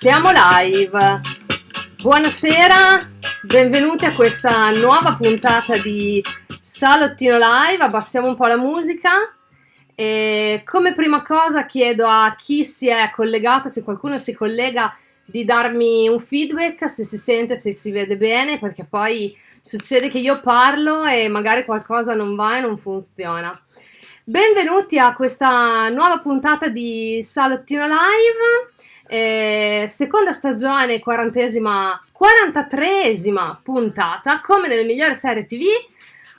Siamo live. Buonasera, benvenuti a questa nuova puntata di Salottino Live. Abbassiamo un po' la musica. E come prima cosa chiedo a chi si è collegato, se qualcuno si collega, di darmi un feedback, se si sente, se si vede bene, perché poi succede che io parlo e magari qualcosa non va e non funziona. Benvenuti a questa nuova puntata di Salottino Live, eh, seconda stagione, quarantesima, 43esima puntata, come nelle migliori serie tv,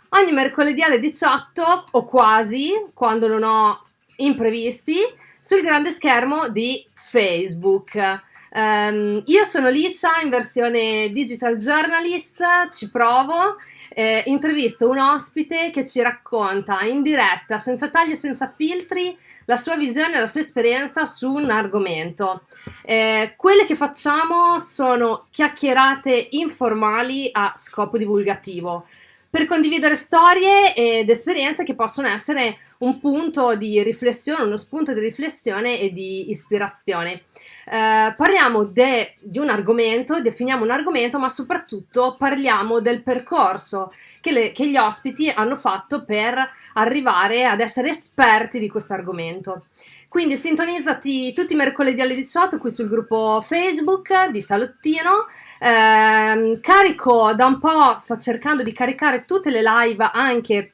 ogni mercoledì alle 18 o quasi, quando non ho imprevisti, sul grande schermo di Facebook. Um, io sono Licia in versione digital journalist, ci provo, eh, intervisto un ospite che ci racconta in diretta, senza tagli e senza filtri, la sua visione e la sua esperienza su un argomento. Eh, quelle che facciamo sono chiacchierate informali a scopo divulgativo per condividere storie ed esperienze che possono essere un punto di riflessione, uno spunto di riflessione e di ispirazione. Eh, parliamo de, di un argomento, definiamo un argomento, ma soprattutto parliamo del percorso che, le, che gli ospiti hanno fatto per arrivare ad essere esperti di questo argomento. Quindi sintonizzati tutti i mercoledì alle 18 qui sul gruppo Facebook di Salottino. Eh, carico da un po', sto cercando di caricare tutte le live anche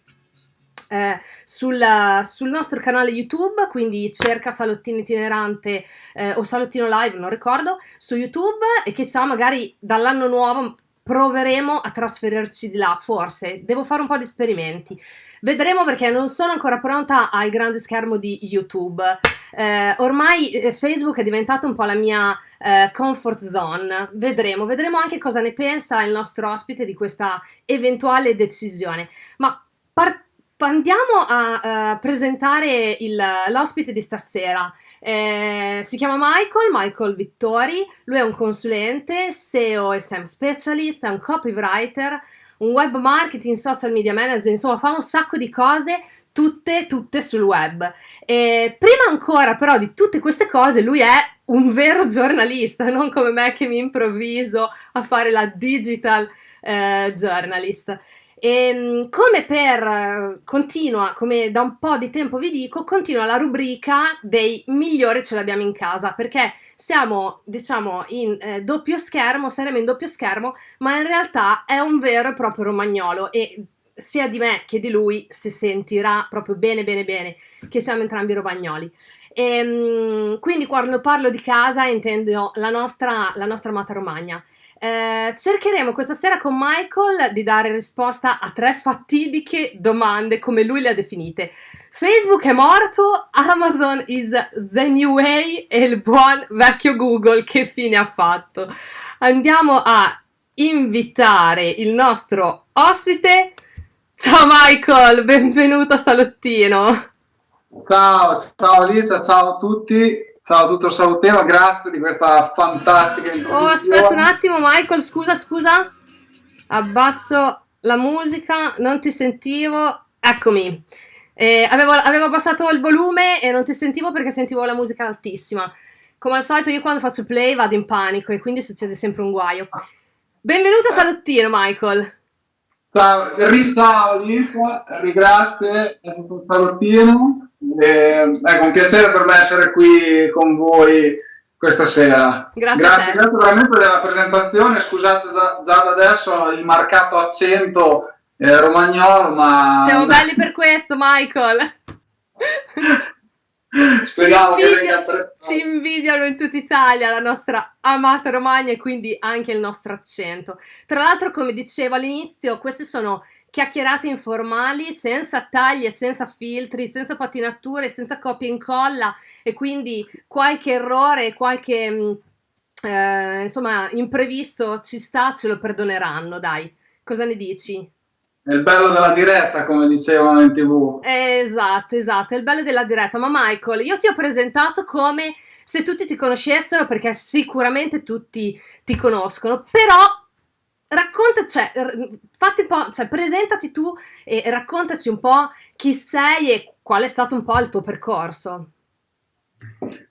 eh, sul, sul, nostro canale YouTube, quindi cerca Salottino Itinerante eh, o Salottino Live, non ricordo, su YouTube e chissà magari dall'anno nuovo proveremo a trasferirci di là, forse, devo fare un po' di esperimenti. Vedremo perché non sono ancora pronta al grande schermo di YouTube. Eh, ormai eh, Facebook è diventato un po' la mia eh, comfort zone. Vedremo, vedremo anche cosa ne pensa il nostro ospite di questa eventuale decisione. Ma partiamo Andiamo a uh, presentare l'ospite di stasera. Eh, si chiama Michael, Michael Vittori, lui è un consulente, SEO e SEM specialist, è un copywriter, un web marketing, social media manager, insomma fa un sacco di cose, tutte, tutte sul web. E prima ancora però di tutte queste cose lui è un vero giornalista, non come me che mi improvviso a fare la digital eh, journalist. E ehm, come per continua, come da un po' di tempo vi dico, continua la rubrica dei migliori ce l'abbiamo in casa perché siamo diciamo in eh, doppio schermo, saremo in doppio schermo, ma in realtà è un vero e proprio romagnolo e sia di me che di lui si sentirà proprio bene bene bene che siamo entrambi romagnoli. E, ehm, quindi quando parlo di casa intendo la nostra, la nostra amata Romagna. Eh, cercheremo questa sera con Michael di dare risposta a tre fatidiche domande come lui le ha definite. Facebook è morto, Amazon is the new way e il buon vecchio Google che fine ha fatto. Andiamo a invitare il nostro ospite. Ciao Michael, benvenuto a Salottino. Ciao, ciao Lisa, ciao a tutti. Ciao il salutino, grazie di questa fantastica introduzione. Oh, aspetta un attimo, Michael, scusa, scusa. Abbasso la musica, non ti sentivo. Eccomi. Eh, avevo, avevo, abbassato il volume e non ti sentivo perché sentivo la musica altissima. Come al solito io quando faccio play vado in panico e quindi succede sempre un guaio. Benvenuto a Salottino, Michael. Ciao, ciao Lisa, grazie, è stato un salottino. Eh, ecco, un piacere per me essere qui con voi questa sera. Grazie, grazie, grazie veramente della presentazione. Scusate già, già da adesso il marcato accento eh, romagnolo, ma. Siamo belli per questo, Michael. Speriamo ci, invidia, che ci invidiano in tutta Italia la nostra amata Romagna e quindi anche il nostro accento. Tra l'altro, come dicevo all'inizio, queste sono chiacchierate informali senza tagli e senza filtri, senza patinature, senza copia e incolla e quindi qualche errore, qualche mm, eh, insomma imprevisto ci sta, ce lo perdoneranno, dai. Cosa ne dici? È il bello della diretta, come dicevano in tv. Esatto, esatto, è il bello della diretta. Ma Michael, io ti ho presentato come se tutti ti conoscessero, perché sicuramente tutti ti conoscono, però raccontaci, cioè, fatti un po', cioè, presentati tu e raccontaci un po' chi sei e qual è stato un po' il tuo percorso.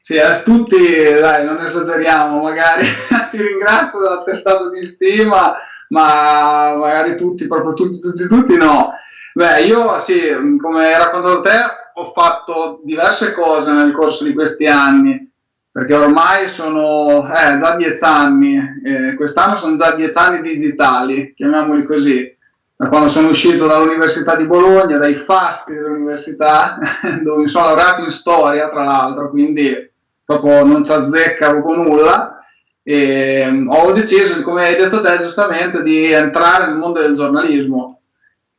Sì, a tutti, dai, non esageriamo, magari ti ringrazio dell'attestato di stima, ma magari tutti, proprio tutti, tutti, tutti no. Beh, io sì, come hai raccontato te, ho fatto diverse cose nel corso di questi anni, perché ormai sono eh, già dieci anni, eh, quest'anno sono già dieci anni digitali, chiamiamoli così, da quando sono uscito dall'Università di Bologna, dai fasti dell'università, dove mi sono laureato in storia, tra l'altro, quindi proprio non ci azzeccavo con nulla, e mm, ho deciso, come hai detto te giustamente, di entrare nel mondo del giornalismo.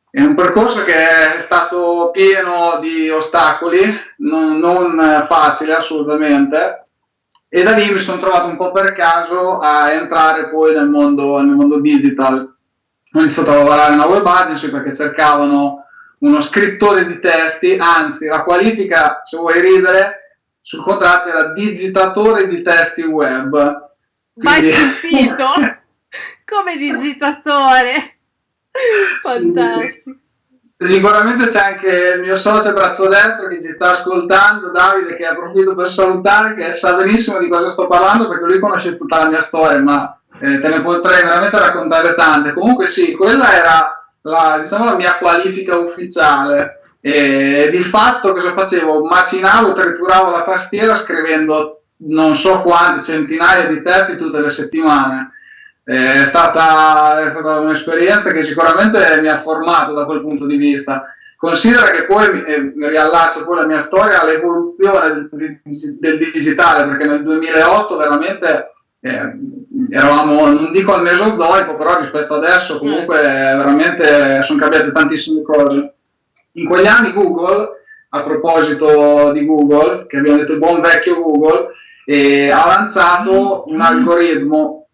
È un percorso che è stato pieno di ostacoli, non, non facile assolutamente, e da lì mi sono trovato un po' per caso a entrare poi nel mondo, nel mondo digital. Ho iniziato a lavorare in una web agency perché cercavano uno scrittore di testi, anzi la qualifica, se vuoi ridere, sul contratto era digitatore di testi web. Quindi... Mai sentito? Come digitatore? Fantastico. Sicuramente c'è anche il mio socio braccio destro che ci sta ascoltando, Davide, che approfitto per salutare, che sa benissimo di cosa sto parlando perché lui conosce tutta la mia storia, ma eh, te ne potrei veramente raccontare tante. Comunque sì, quella era la, diciamo, la mia qualifica ufficiale. E di fatto cosa facevo? Macinavo, trituravo la tastiera scrivendo non so quante centinaia di testi tutte le settimane è stata, è stata un'esperienza che sicuramente mi ha formato da quel punto di vista. Considera che poi mi, eh, riallaccio poi la mia storia all'evoluzione del, del, digitale, perché nel 2008 veramente eh, eravamo, non dico al mesozoico, però rispetto adesso comunque veramente sono cambiate tantissime cose. In quegli anni Google, a proposito di Google, che abbiamo detto il buon vecchio Google, eh, ha lanciato un algoritmo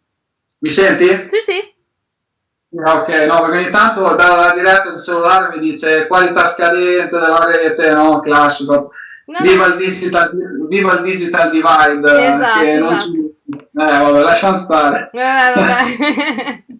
mi senti? Sì, sì. Ok, no, perché ogni tanto dalla diretta del cellulare mi dice qualità scadente della rete, no? Classico. No, viva, no. Il digital, viva il digital divide. Esatto, che non esatto. ci... Eh, vabbè, lasciamo stare. Eh.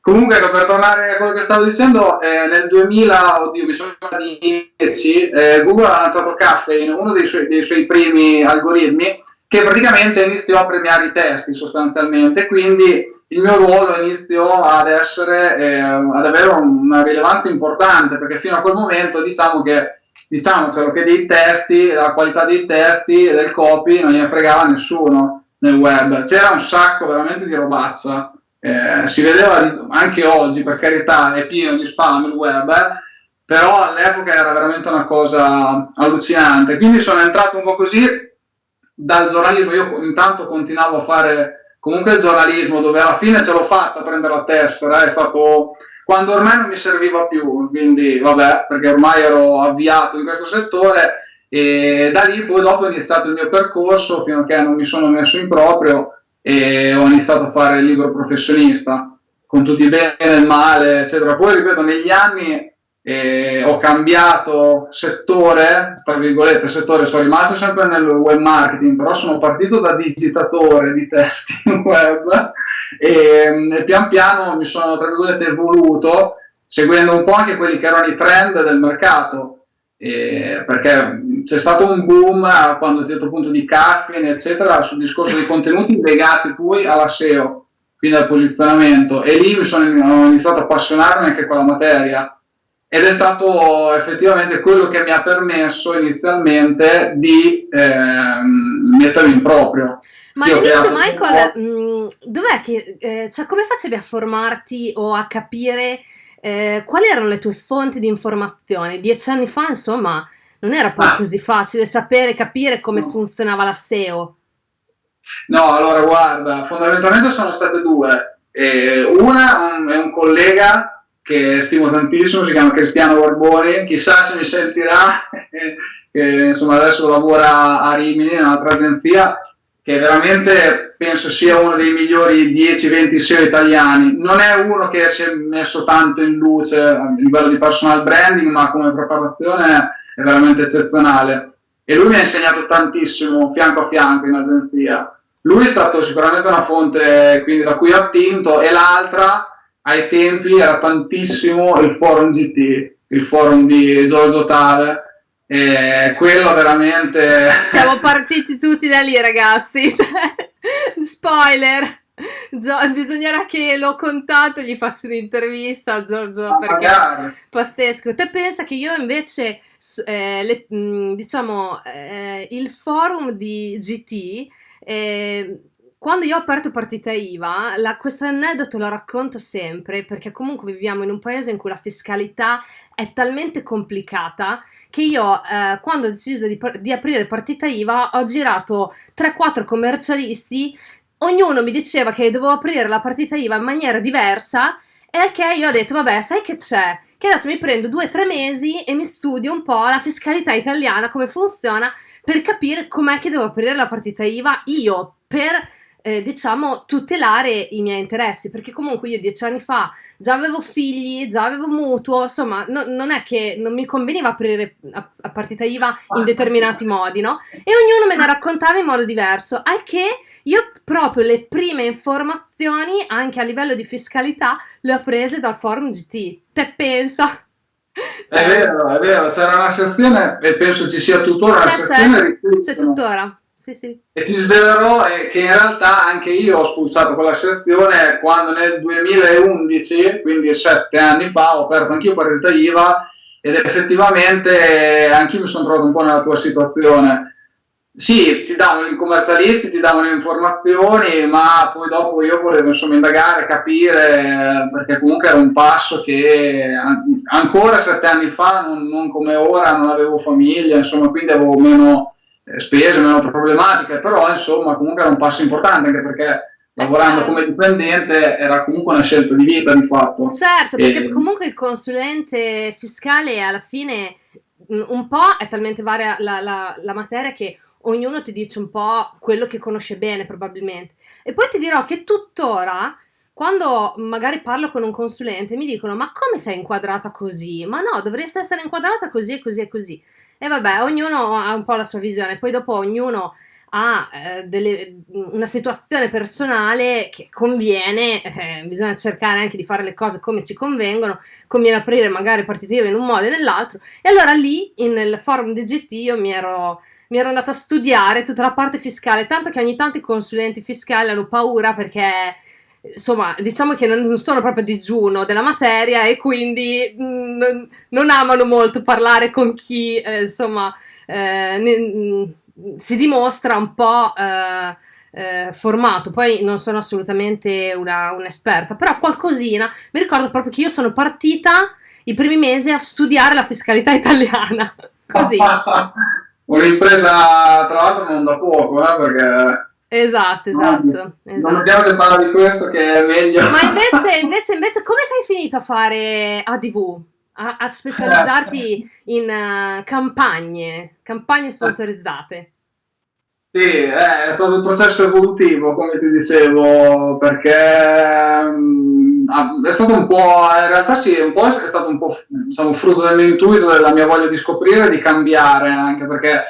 Comunque, ecco, per tornare a quello che stavo dicendo, eh, nel 2000, oddio, mi sono di 10, eh, Google ha lanciato Caffeine, uno dei suoi, dei suoi primi algoritmi, che praticamente iniziò a premiare i testi sostanzialmente, quindi il mio ruolo iniziò ad essere, eh, ad avere una rilevanza importante, perché fino a quel momento diciamo che diciamocelo che dei testi, la qualità dei testi e del copy non gliene fregava nessuno nel web, c'era un sacco veramente di robazza, eh, si vedeva anche oggi, per carità, è pieno di spam il web, però all'epoca era veramente una cosa allucinante, quindi sono entrato un po' così dal giornalismo io intanto continuavo a fare comunque il giornalismo dove alla fine ce l'ho fatta a prendere la tessera, è stato quando ormai non mi serviva più, quindi vabbè, perché ormai ero avviato in questo settore e da lì poi dopo ho iniziato il mio percorso fino a che non mi sono messo in proprio e ho iniziato a fare il libro professionista con tutti i bene e il male, eccetera. Poi ripeto, negli anni e ho cambiato settore, tra virgolette settore, sono rimasto sempre nel web marketing, però sono partito da digitatore di testi web e, e pian piano mi sono tra virgolette evoluto seguendo un po' anche quelli che erano i trend del mercato. Eh, perché c'è stato un boom quando a un certo punto di caffeine eccetera sul discorso dei contenuti legati poi alla SEO quindi al posizionamento. E lì mi sono ho iniziato a appassionarmi anche con la materia ed è stato effettivamente quello che mi ha permesso inizialmente di eh, mettermi in proprio. Ma Io Michael, mh, mm, dov'è che, eh, cioè, come facevi a formarti o a capire eh, quali erano le tue fonti di informazione? Dieci anni fa, insomma, non era poi ah. così facile sapere, capire come no. funzionava la SEO. No, allora guarda, fondamentalmente sono state due. Eh, una un, è un collega che stimo tantissimo, si chiama Cristiano Borboni, chissà se mi sentirà, che insomma adesso lavora a Rimini, in un'altra agenzia, che veramente penso sia uno dei migliori 10-20 SEO italiani. Non è uno che si è messo tanto in luce a livello di personal branding, ma come preparazione è veramente eccezionale. E lui mi ha insegnato tantissimo fianco a fianco in agenzia. Lui è stato sicuramente una fonte quindi, da cui ho attinto e l'altra ai tempi era tantissimo il forum GT, il forum di Giorgio Tave, E quello veramente... Siamo partiti tutti da lì ragazzi, spoiler! Gio- bisognerà che l'ho contato e gli faccio un'intervista a Giorgio ah, perché magari. è pazzesco. Te pensa che io invece, eh, le, diciamo, eh, il forum di GT eh, quando io ho aperto partita IVA, questo aneddoto lo racconto sempre perché comunque viviamo in un paese in cui la fiscalità è talmente complicata che io eh, quando ho deciso di, di, aprire partita IVA ho girato 3-4 commercialisti, ognuno mi diceva che dovevo aprire la partita IVA in maniera diversa e al che io ho detto vabbè sai che c'è? Che adesso mi prendo 2-3 mesi e mi studio un po' la fiscalità italiana, come funziona per capire com'è che devo aprire la partita IVA io per eh, diciamo, tutelare i miei interessi, perché comunque io dieci anni fa già avevo figli, già avevo mutuo, insomma, no, non è che non mi conveniva aprire a, a partita IVA in determinati modi, no? E ognuno me ne raccontava in modo diverso, al che io proprio le prime informazioni, anche a livello di fiscalità, le ho prese dal forum GT. Te pensa? Cioè, è vero, è vero, sarà una sezione e penso ci sia tuttora una sezione c'è, c'è tuttora sì, sì. E ti svelerò che in realtà anche io ho spulciato quella sezione quando nel 2011, quindi sette anni fa, ho aperto anch'io partita IVA ed effettivamente anch'io mi sono trovato un po' nella tua situazione. Sì, ti davano i commercialisti, ti davano informazioni, ma poi dopo io volevo insomma indagare, capire, perché comunque era un passo che ancora sette anni fa, non, non come ora, non avevo famiglia, insomma, quindi avevo meno eh, spese meno problematiche, però insomma comunque era un passo importante anche perché lavorando come dipendente era comunque una scelta di vita di fatto. Certo, perché e... comunque il consulente fiscale alla fine un po' è talmente varia la, la, la, materia che ognuno ti dice un po' quello che conosce bene probabilmente. E poi ti dirò che tuttora quando magari parlo con un consulente mi dicono ma come sei inquadrata così? Ma no, dovresti essere inquadrata così e così e così. E vabbè, ognuno ha un po' la sua visione, poi dopo ognuno ha eh, delle, una situazione personale che conviene, eh, bisogna cercare anche di fare le cose come ci convengono, conviene aprire magari partite in un modo e nell'altro. E allora lì, nel forum di GT, io mi ero, mi ero andata a studiare tutta la parte fiscale, tanto che ogni tanto i consulenti fiscali hanno paura perché insomma, diciamo che non sono proprio digiuno della materia e quindi mh, mm, non amano molto parlare con chi, eh, insomma, eh, ne, mm, si dimostra un po' eh, eh, formato. Poi non sono assolutamente una, un'esperta, però qualcosina. Mi ricordo proprio che io sono partita i primi mesi a studiare la fiscalità italiana. Così. Un'impresa, tra l'altro, non da poco, eh, perché Esatto, esatto. No, esatto. Non abbiamo se parla di questo che è meglio. Ma invece, invece, invece come sei finito a fare ADV? A, a specializzarti in uh, campagne, campagne sponsorizzate? Sì, eh, è stato un processo evolutivo, come ti dicevo, perché um, è stato un po', in realtà sì, un po' è stato un po' diciamo, frutto del mio intuito, della mia voglia di scoprire, di cambiare, anche perché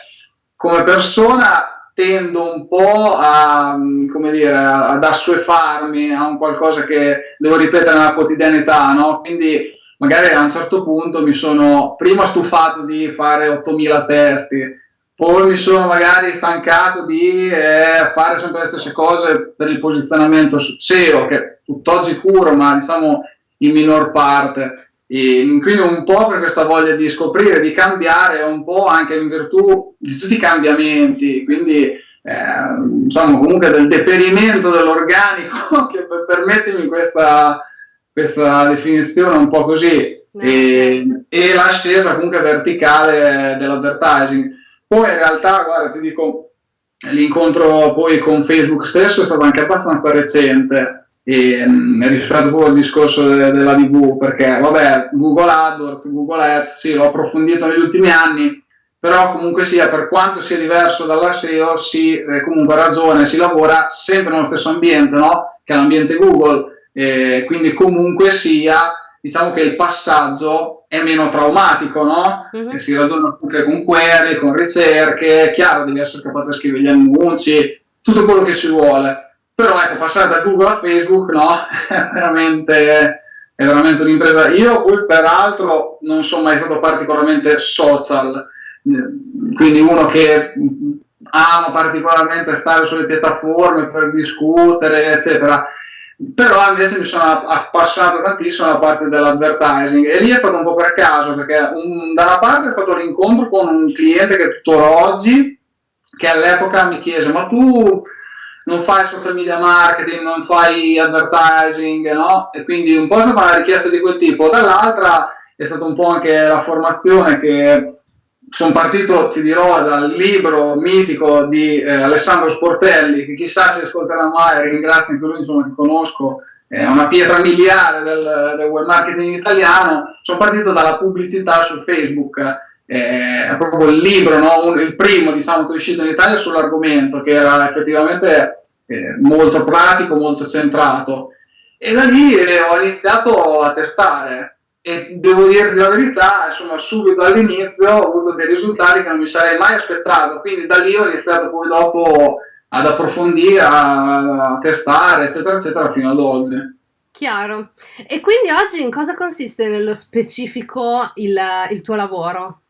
come persona tendo un po' a, come dire, ad assuefarmi a un qualcosa che devo ripetere nella quotidianità, no? Quindi magari a un certo punto mi sono prima stufato di fare 8000 testi, poi mi sono magari stancato di eh, fare sempre le stesse cose per il posizionamento SEO, che tutt'oggi curo, ma diciamo in minor parte. E quindi un po' per questa voglia di scoprire, di cambiare, un po' anche in virtù di tutti i cambiamenti, quindi eh, insomma comunque del deperimento dell'organico, che permettimi questa, questa definizione un po' così, e, e l'ascesa comunque verticale dell'advertising. Poi in realtà, guarda, ti dico, l'incontro poi con Facebook stesso è stato anche abbastanza recente, e, mh, rispetto proprio al discorso de- della TV, perché vabbè, Google AdWords, Google Ads, sì, l'ho approfondito negli ultimi anni, però comunque sia, per quanto sia diverso dalla SEO, si eh, comunque ragione, si lavora sempre nello stesso ambiente, no? che è l'ambiente Google, eh, quindi comunque sia, diciamo che il passaggio è meno traumatico, no? Mm-hmm. si ragiona anche con query, con ricerche, chiaro, devi essere capace di scrivere gli annunci, tutto quello che si vuole però ecco, passare da Google a Facebook, no, è veramente, è veramente un'impresa. Io poi peraltro non sono mai stato particolarmente social, quindi uno che ama particolarmente stare sulle piattaforme per discutere, eccetera. Però invece mi sono appassionato tantissimo alla parte dell'advertising e lì è stato un po' per caso, perché un, da una parte è stato l'incontro con un cliente che tuttora oggi, che all'epoca mi chiese, ma tu non fai social media marketing, non fai advertising, no? E quindi un po' è stata una richiesta di quel tipo. Dall'altra è stata un po' anche la formazione che sono partito, ti dirò, dal libro mitico di eh, Alessandro Sportelli, che chissà se ascolterà mai, ringrazio anche lui, insomma, che conosco, è una pietra miliare del, del web marketing italiano. Sono partito dalla pubblicità su Facebook, eh, è proprio il libro, no? Un, il primo diciamo, che è uscito in Italia sull'argomento, che era effettivamente eh, molto pratico, molto centrato. E da lì eh, ho iniziato a testare e devo dirti la verità, insomma, subito all'inizio ho avuto dei risultati che non mi sarei mai aspettato, quindi da lì ho iniziato poi dopo ad approfondire, a, testare, eccetera, eccetera, fino ad oggi. Chiaro. E quindi oggi in cosa consiste nello specifico il, il tuo lavoro?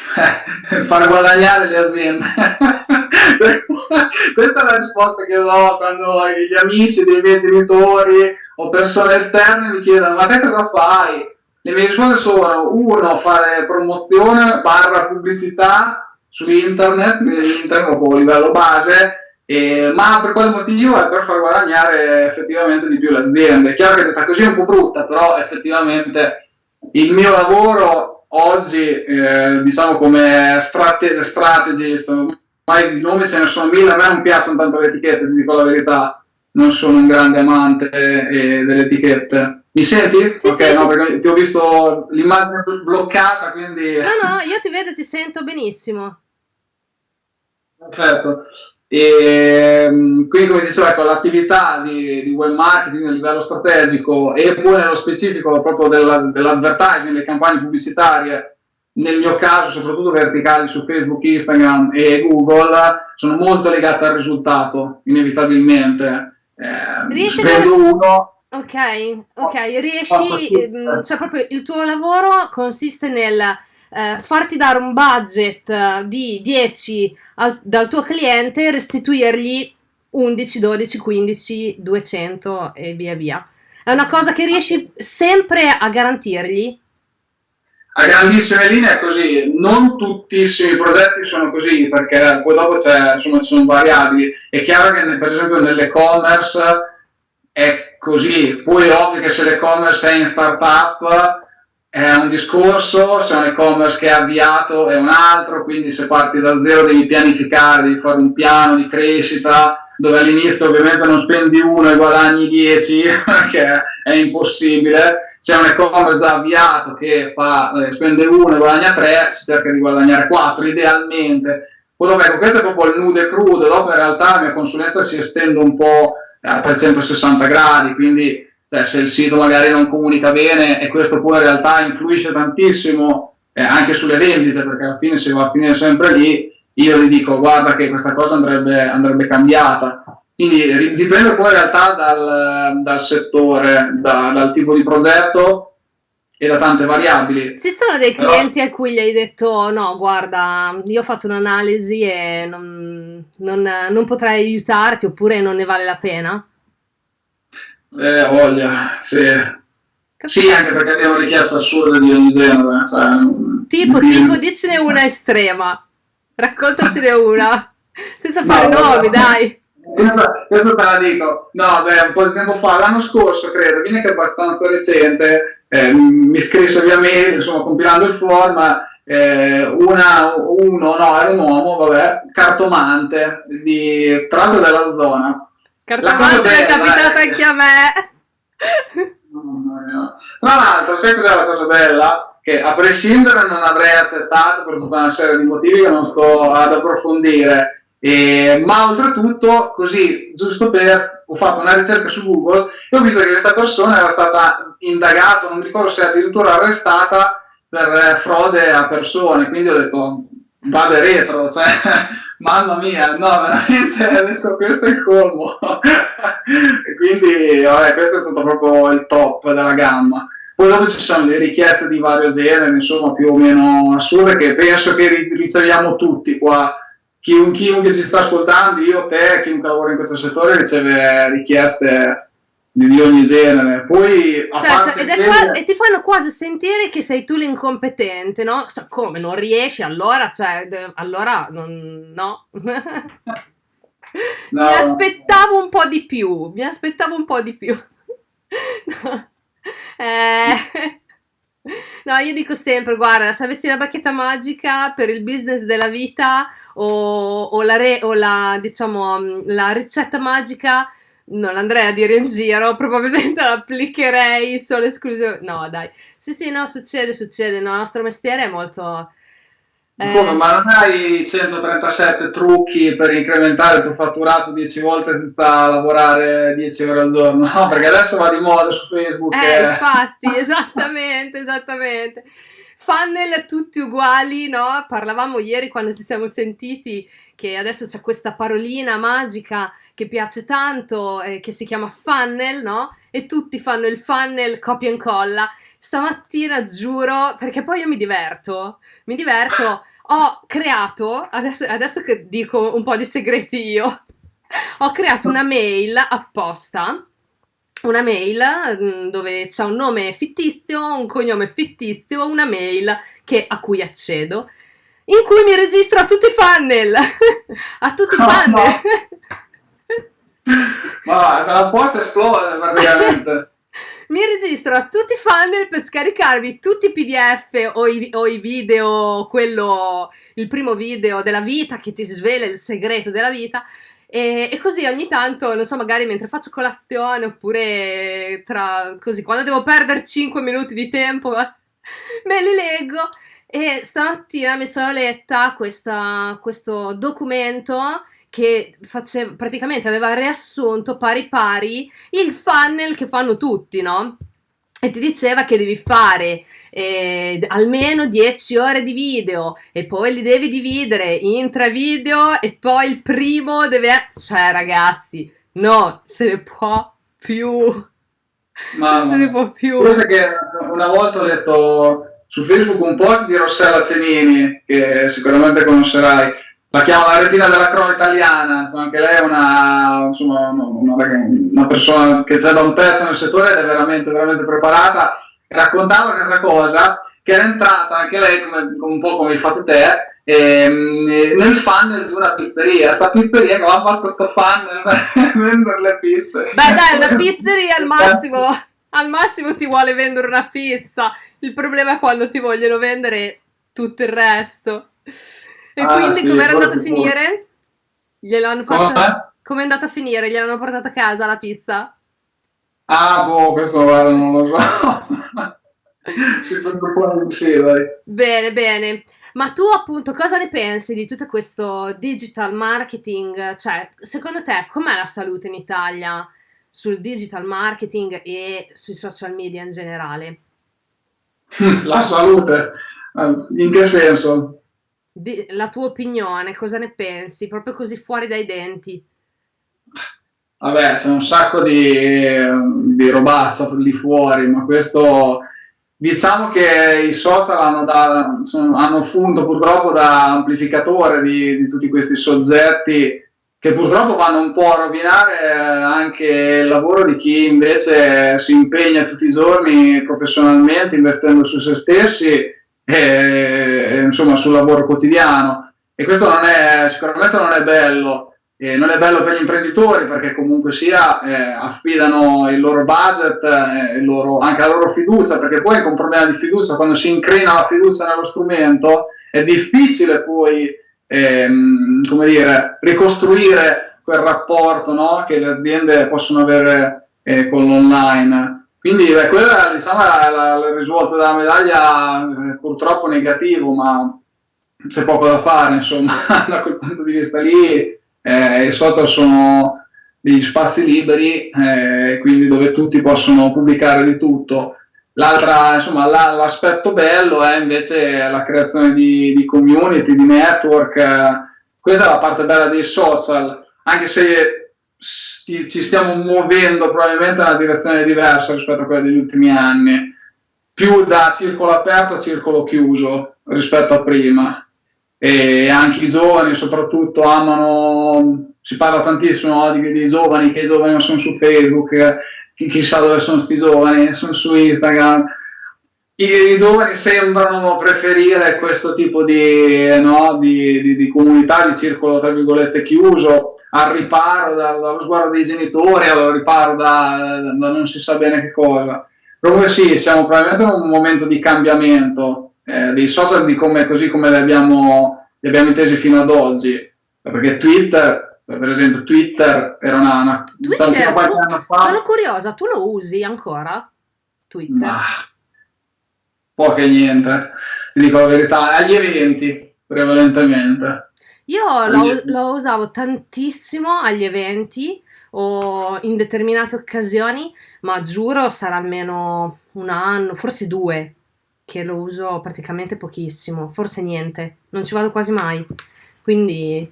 Far guadagnare le aziende. Questa è la risposta che do quando gli amici dei miei genitori o persone esterne mi chiedono ma te cosa fai? Le mie risposte sono uno, fare promozione barra pubblicità su internet, internet proprio a livello base, eh, ma per quale motivo? È per far guadagnare effettivamente di più l'azienda. È chiaro che detta così è un po' brutta, però effettivamente il mio lavoro oggi, eh, diciamo come strate- strategist, ormai i nomi ce ne sono mille, a me non piacciono tanto le etichette, ti dico la verità, non sono un grande amante eh, delle etichette. Mi senti? Sì, ok, sì, no, perché ti ho visto l'immagine bloccata, quindi... No, no, io ti vedo e ti sento benissimo. Perfetto. E, ehm, quindi, come dicevo, ecco, l'attività di, di, web marketing a livello strategico e poi nello specifico proprio della, dell'advertising, le campagne pubblicitarie, nel mio caso soprattutto verticali su Facebook, Instagram e Google, sono molto legate al risultato, inevitabilmente. Eh, riesci a uno. Ok ok riesci ehm, cioè proprio il tuo lavoro consiste nel eh, farti dare un budget di 10 al, dal tuo cliente e restituirgli 11 12 15 200 e via via. È una cosa che riesci sempre a garantirgli? A grandissime linee è così, non tuttissimi i progetti sono così perché poi dopo c'è, insomma, ci sono variabili. È chiaro che per esempio nell'e-commerce è così, poi è ovvio che se l'e-commerce è in startup è un discorso, se un e-commerce che è avviato è un altro, quindi se parti da zero devi pianificare, devi fare un piano di crescita dove all'inizio ovviamente non spendi uno e guadagni 10 perché è impossibile c'è un e-commerce già avviato che fa, eh, spende 1 e guadagna 3, si cerca di guadagnare 4 idealmente. Poi ecco, questo è proprio il nudo e crudo, dopo in realtà la mia consulenza si estende un po' eh, a 360 gradi, quindi cioè, se il sito magari non comunica bene e questo poi in realtà influisce tantissimo eh, anche sulle vendite, perché alla fine se va a finire sempre lì, io gli dico guarda che questa cosa andrebbe, andrebbe cambiata quindi dipende poi in realtà dal, dal settore, da, dal tipo di progetto e da tante variabili. Ci sono dei clienti Però... a cui gli hai detto no, guarda, io ho fatto un'analisi e non, non, non potrei aiutarti oppure non ne vale la pena? Eh, voglia, sì. Sì, anche perché abbiamo richieste assurde di ogni genere. Tipo, tipo, dicene una estrema. Raccontacene una. Senza fare no, nomi, no. dai questo te la dico, no, beh, un po' di tempo fa, l'anno scorso credo, viene che è abbastanza recente, eh, mi scrisse via mail, insomma, compilando il form, eh, una, uno, no, era un uomo, vabbè, cartomante, di, tra l'altro della zona. Cartomante è capitato anche a me. No, no, no. Tra l'altro, sai cos'è la cosa bella? Che a prescindere non avrei accettato per tutta una serie di motivi che non sto ad approfondire e, ma oltretutto, così, giusto per, ho fatto una ricerca su Google e ho visto che questa persona era stata indagata, non mi ricordo se addirittura arrestata per eh, frode a persone, quindi ho detto, vado retro, cioè, mamma mia, no, veramente, detto, questo è il colmo. e quindi, vabbè, questo è stato proprio il top della gamma. poi dopo ci sono le richieste di vario genere, insomma, più o meno assurde, che penso che riceviamo tutti qua. Chiun, chiunque ci sta ascoltando, io, te, chiunque lavora in questo settore, riceve richieste di ogni genere. Poi, certo, ed è qua, e ti fanno quasi sentire che sei tu l'incompetente, no? Cioè, come non riesci? Allora, cioè, allora non, no. No. Mi aspettavo un po' di più, mi aspettavo un po' di più. no. Eh, no, io dico sempre, guarda, se avessi la bacchetta magica per il business della vita o, o, la, re, o la, diciamo, la ricetta magica, non l'andrei a dire in giro, probabilmente l'applicherei solo esclusivo. No, dai. Sì, sì, no, succede, succede. No, il nostro mestiere è molto eh. Come, ma non hai 137 trucchi per incrementare il tuo fatturato 10 volte senza lavorare 10 ore al giorno? No, perché adesso va di moda su Facebook. Eh, e... infatti, esattamente, esattamente. Funnel tutti uguali, no? Parlavamo ieri quando ci siamo sentiti che adesso c'è questa parolina magica che piace tanto, eh, che si chiama funnel, no? E tutti fanno il funnel copia e incolla. Stamattina giuro, perché poi io mi diverto, mi diverto ho creato, adesso, adesso che dico un po' di segreti io, ho creato una mail apposta, una mail mm, dove c'è un nome fittizio, un cognome fittizio, una mail che, a cui accedo, in cui mi registro a tutti i funnel, a tutti i funnel. No. Ma la porta esplode praticamente mi registro a tutti i funnel per scaricarvi tutti i pdf o i, o i, video, quello, il primo video della vita che ti svela il segreto della vita e, e, così ogni tanto, non so, magari mentre faccio colazione oppure tra così, quando devo perdere 5 minuti di tempo me li leggo e stamattina mi sono letta questa, questo documento che faceva, praticamente aveva riassunto pari pari il funnel che fanno tutti, no? E ti diceva che devi fare eh, almeno 10 ore di video e poi li devi dividere in tre video e poi il primo deve... Cioè ragazzi, no, se ne può più. Ma se ne può più. Forse che una volta ho letto su Facebook un post di Rossella Cenini, che sicuramente conoscerai, la chiamo la regina della cronaca italiana, insomma, anche lei è una, insomma, una, una, persona che c'è da un pezzo nel settore ed è veramente, veramente preparata. Raccontava questa cosa che era entrata anche lei, come, un po' come hai fatto te, ehm, nel funnel di una pizzeria. Sta pizzeria che ha fatto sto funnel per vendere le pizze. Beh dai, una pizzeria al massimo, al massimo ti vuole vendere una pizza. Il problema è quando ti vogliono vendere tutto il resto. E ah, quindi sì, com'è andata a finire? Gliel'hanno fatta... Com'è andata a finire? Gliel'hanno portata a casa la pizza? Ah, boh, questo guarda, non lo so. sì, dai. Bene, bene. Ma tu appunto cosa ne pensi di tutto questo digital marketing? Cioè, secondo te com'è la salute in Italia sul digital marketing e sui social media in generale? La salute? Eh, in che senso? la tua opinione, cosa ne pensi, proprio così fuori dai denti? Vabbè, c'è un sacco di, di robazza lì fuori, ma questo diciamo che i social hanno, da, sono, hanno funto purtroppo da amplificatore di, di, tutti questi soggetti che purtroppo vanno un po' a rovinare anche il lavoro di chi invece si impegna tutti i giorni professionalmente investendo su se stessi e, insomma, sul lavoro quotidiano. E questo non è, sicuramente non è bello. Eh, non è bello per gli imprenditori perché comunque sia eh, affidano il loro budget, eh, il loro, anche la loro fiducia, perché poi con un problema di fiducia, quando si incrina la fiducia nello strumento, è difficile poi ehm, come dire, ricostruire quel rapporto no, che le aziende possono avere eh, con l'online. Quindi beh, quello diciamo, è la, il risvolto della medaglia eh, purtroppo negativo, ma c'è poco da fare, insomma, da quel punto di vista lì eh, i social sono degli spazi liberi, eh, quindi dove tutti possono pubblicare di tutto. L'altra, insomma, la, l'aspetto bello è invece la creazione di, di community, di network, questa è la parte bella dei social, anche se ci stiamo muovendo probabilmente in una direzione diversa rispetto a quella degli ultimi anni. più da circolo aperto a circolo chiuso rispetto a prima e anche i giovani soprattutto amano, si parla tantissimo no, di, di, giovani, che i giovani sono su Facebook, chissà dove sono questi giovani, sono su Instagram. I, I, giovani sembrano preferire questo tipo di, no, di, di, di comunità, di circolo tra virgolette chiuso, al riparo da, dallo sguardo dei genitori, al riparo da, da, non si sa bene che cosa. Comunque sì, siamo probabilmente in un momento di cambiamento eh, dei social di come, così come li abbiamo, li abbiamo intesi fino ad oggi. Perché Twitter, per esempio, Twitter era una... una Twitter, tu, anno fa... Sono curiosa, tu lo usi ancora? Twitter? Ma, poco e niente, ti dico la verità, agli eventi prevalentemente. Io lo, lo, usavo tantissimo agli eventi o in determinate occasioni, ma giuro sarà almeno un anno, forse due, che lo uso praticamente pochissimo, forse niente, non ci vado quasi mai. Quindi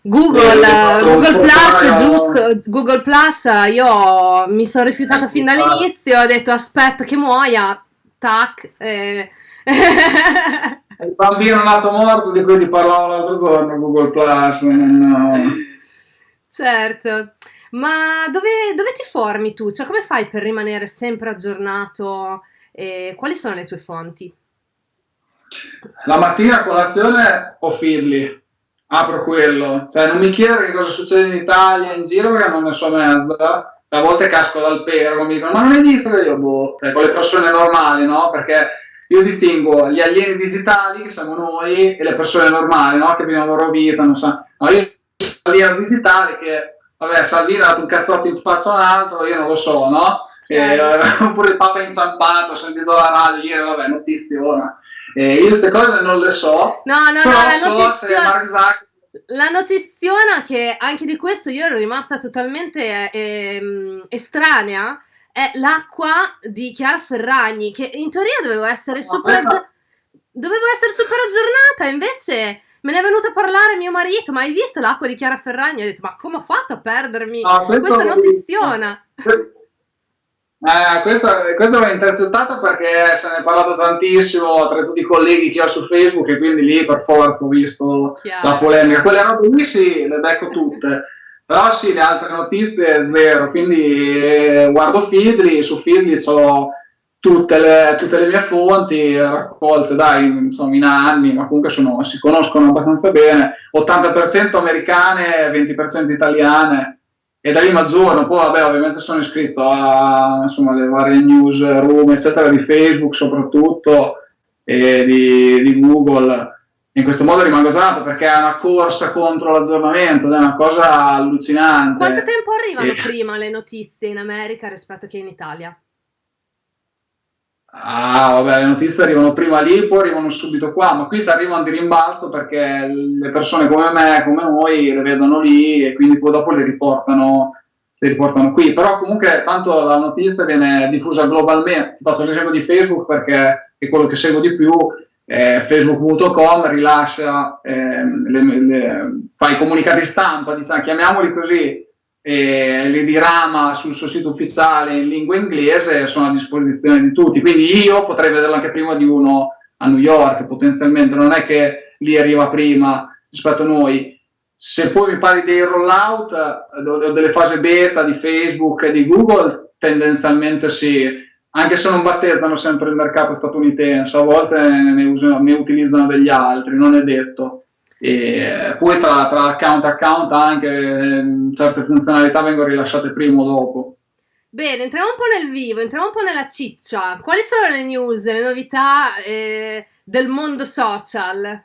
Google, eh, Google Plus, giusto, Google Plus, io mi sono rifiutata fin dall'inizio, ho detto aspetto che muoia, tac. Eh. Il bambino nato morto di cui ti parlavo l'altro giorno, Google Plus. No. Certo, ma dove, dove ti formi tu? Cioè come fai per rimanere sempre aggiornato? E quali sono le tue fonti? La mattina a colazione ho Feedly, apro quello, cioè non mi chiedere che cosa succede in Italia, in giro, perché non ne so merda. A volte casco dal pero, mi dicono, ma non hai visto che io, boh, cioè con le persone normali, no? Perché io distingo gli alieni digitali, che siamo noi, e le persone normali, no? Che vivono la loro vita, non so. No, io l'alieno digitale che, vabbè, Salvini ha dato un cazzotto in faccia a un altro, io non lo so, no? Eh, oppure il Papa inciampato, ho sentito la radio ieri, vabbè, notizie ora. Eh, io queste cose non le so. No, no, no, la so notiziona, Zuckerberg... la notiziona che anche di questo io ero rimasta totalmente eh, estranea è l'acqua di Chiara Ferragni, che in teoria dovevo essere super, aggi- dovevo essere super aggiornata, invece me ne è venuto a parlare mio marito, ma hai visto l'acqua di Chiara Ferragni? Ho detto, ma come ho fatto a perdermi no, questa notiziona? Eh, questo, questo l'ho intercettato perché se ne è parlato tantissimo tra tutti i colleghi che ho su Facebook e quindi lì per forza ho visto Chiaro. la polemica. Quelle robe lì sì, le becco tutte, però sì, le altre notizie è vero, quindi eh, guardo Feedly, su Feedly ho tutte le, tutte le mie fonti raccolte dai, insomma, in anni, ma comunque sono, si conoscono abbastanza bene, 80% americane, 20% italiane e da lì mi aggiorno, poi vabbè ovviamente sono iscritto a insomma, le varie newsroom eccetera di Facebook soprattutto e di, di Google in questo modo rimango aggiornato perché è una corsa contro l'aggiornamento è una cosa allucinante quanto tempo arrivano e... prima le notizie in America rispetto che in Italia? Ah, vabbè, le notizie arrivano prima lì, poi arrivano subito qua, ma qui si arrivano di rimbalzo perché le persone come me, come noi, le vedono lì e quindi poi dopo le riportano, le riportano qui. Però comunque tanto la notizia viene diffusa globalmente. Ti faccio l'esempio di Facebook perché è quello che seguo di più. Eh, Facebook.com rilascia, eh, le, le, fa i comunicati stampa, diciamo, chiamiamoli così, e li dirama sul suo sito ufficiale in lingua inglese sono a disposizione di tutti. Quindi io potrei vederlo anche prima di uno a New York, potenzialmente, non è che lì arriva prima rispetto a noi. Se poi mi parli dei rollout o delle fasi beta di Facebook e di Google, tendenzialmente sì, anche se non battezzano sempre il mercato statunitense, a volte ne, usano, ne utilizzano degli altri, non è detto e poi tra, tra account e account anche eh, certe funzionalità vengono rilasciate prima o dopo. Bene, entriamo un po' nel vivo, entriamo un po' nella ciccia. Quali sono le news, le novità eh, del mondo social?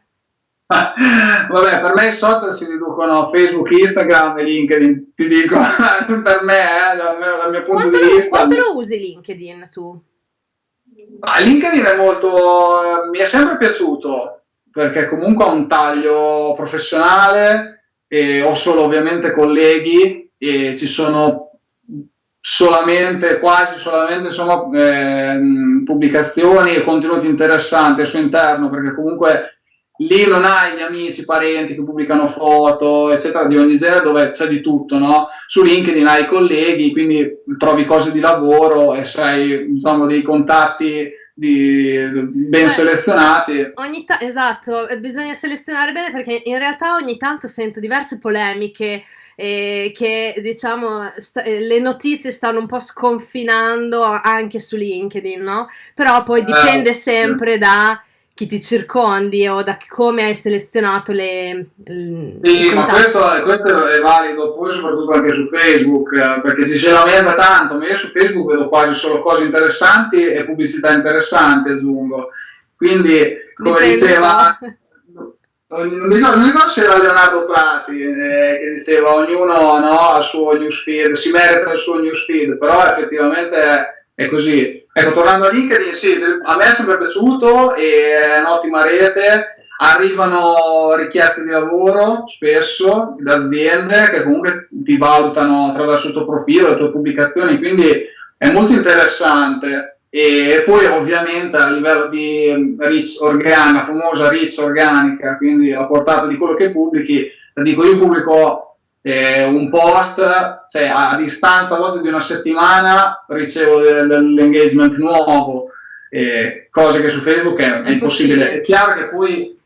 Vabbè, per me i social si riducono a Facebook, Instagram e LinkedIn, ti dico, per me, eh, dal, mio, dal, mio, punto quanto di lo, vista. Quanto lo usi LinkedIn tu? Ah, LinkedIn è molto, eh, mi è sempre piaciuto, perché comunque ho un taglio professionale, e ho solo ovviamente colleghi e ci sono solamente, quasi solamente insomma, eh, pubblicazioni e contenuti interessanti al suo interno, perché comunque lì non hai gli amici, parenti che pubblicano foto, eccetera, di ogni genere, dove c'è di tutto, no? Su LinkedIn hai colleghi, quindi trovi cose di lavoro e sai, diciamo, dei contatti di, ben Beh, selezionati. Ogni ta- esatto, bisogna selezionare bene perché in realtà ogni tanto sento diverse polemiche eh, che diciamo sta- eh, le notizie stanno un po' sconfinando anche su LinkedIn, no? Però poi dipende eh, sempre da chi ti circondi o da come hai selezionato le... le sì, ma questo, questo, è valido poi soprattutto anche su Facebook, eh, perché ci si lamenta tanto, ma io su Facebook vedo quasi solo cose interessanti e pubblicità interessante, aggiungo. Quindi, come Dipende diceva... Non mi, ricordo, non ricordo se era Leonardo Prati eh, che diceva ognuno no, ha il suo newsfeed, si merita il suo newsfeed, però effettivamente è così Ecco, tornando a LinkedIn, sì, a me è sempre piaciuto, è un'ottima rete, arrivano richieste di lavoro spesso da aziende che comunque ti valutano attraverso il tuo profilo, le tue pubblicazioni, quindi è molto interessante. E poi ovviamente a livello di reach organica, famosa reach organica, quindi la portata di quello che pubblichi, dico io pubblico eh, un post, cioè a, distanza a volte di una settimana ricevo dell'engagement nuovo, eh, cose che su Facebook è, è, impossibile. È chiaro che poi,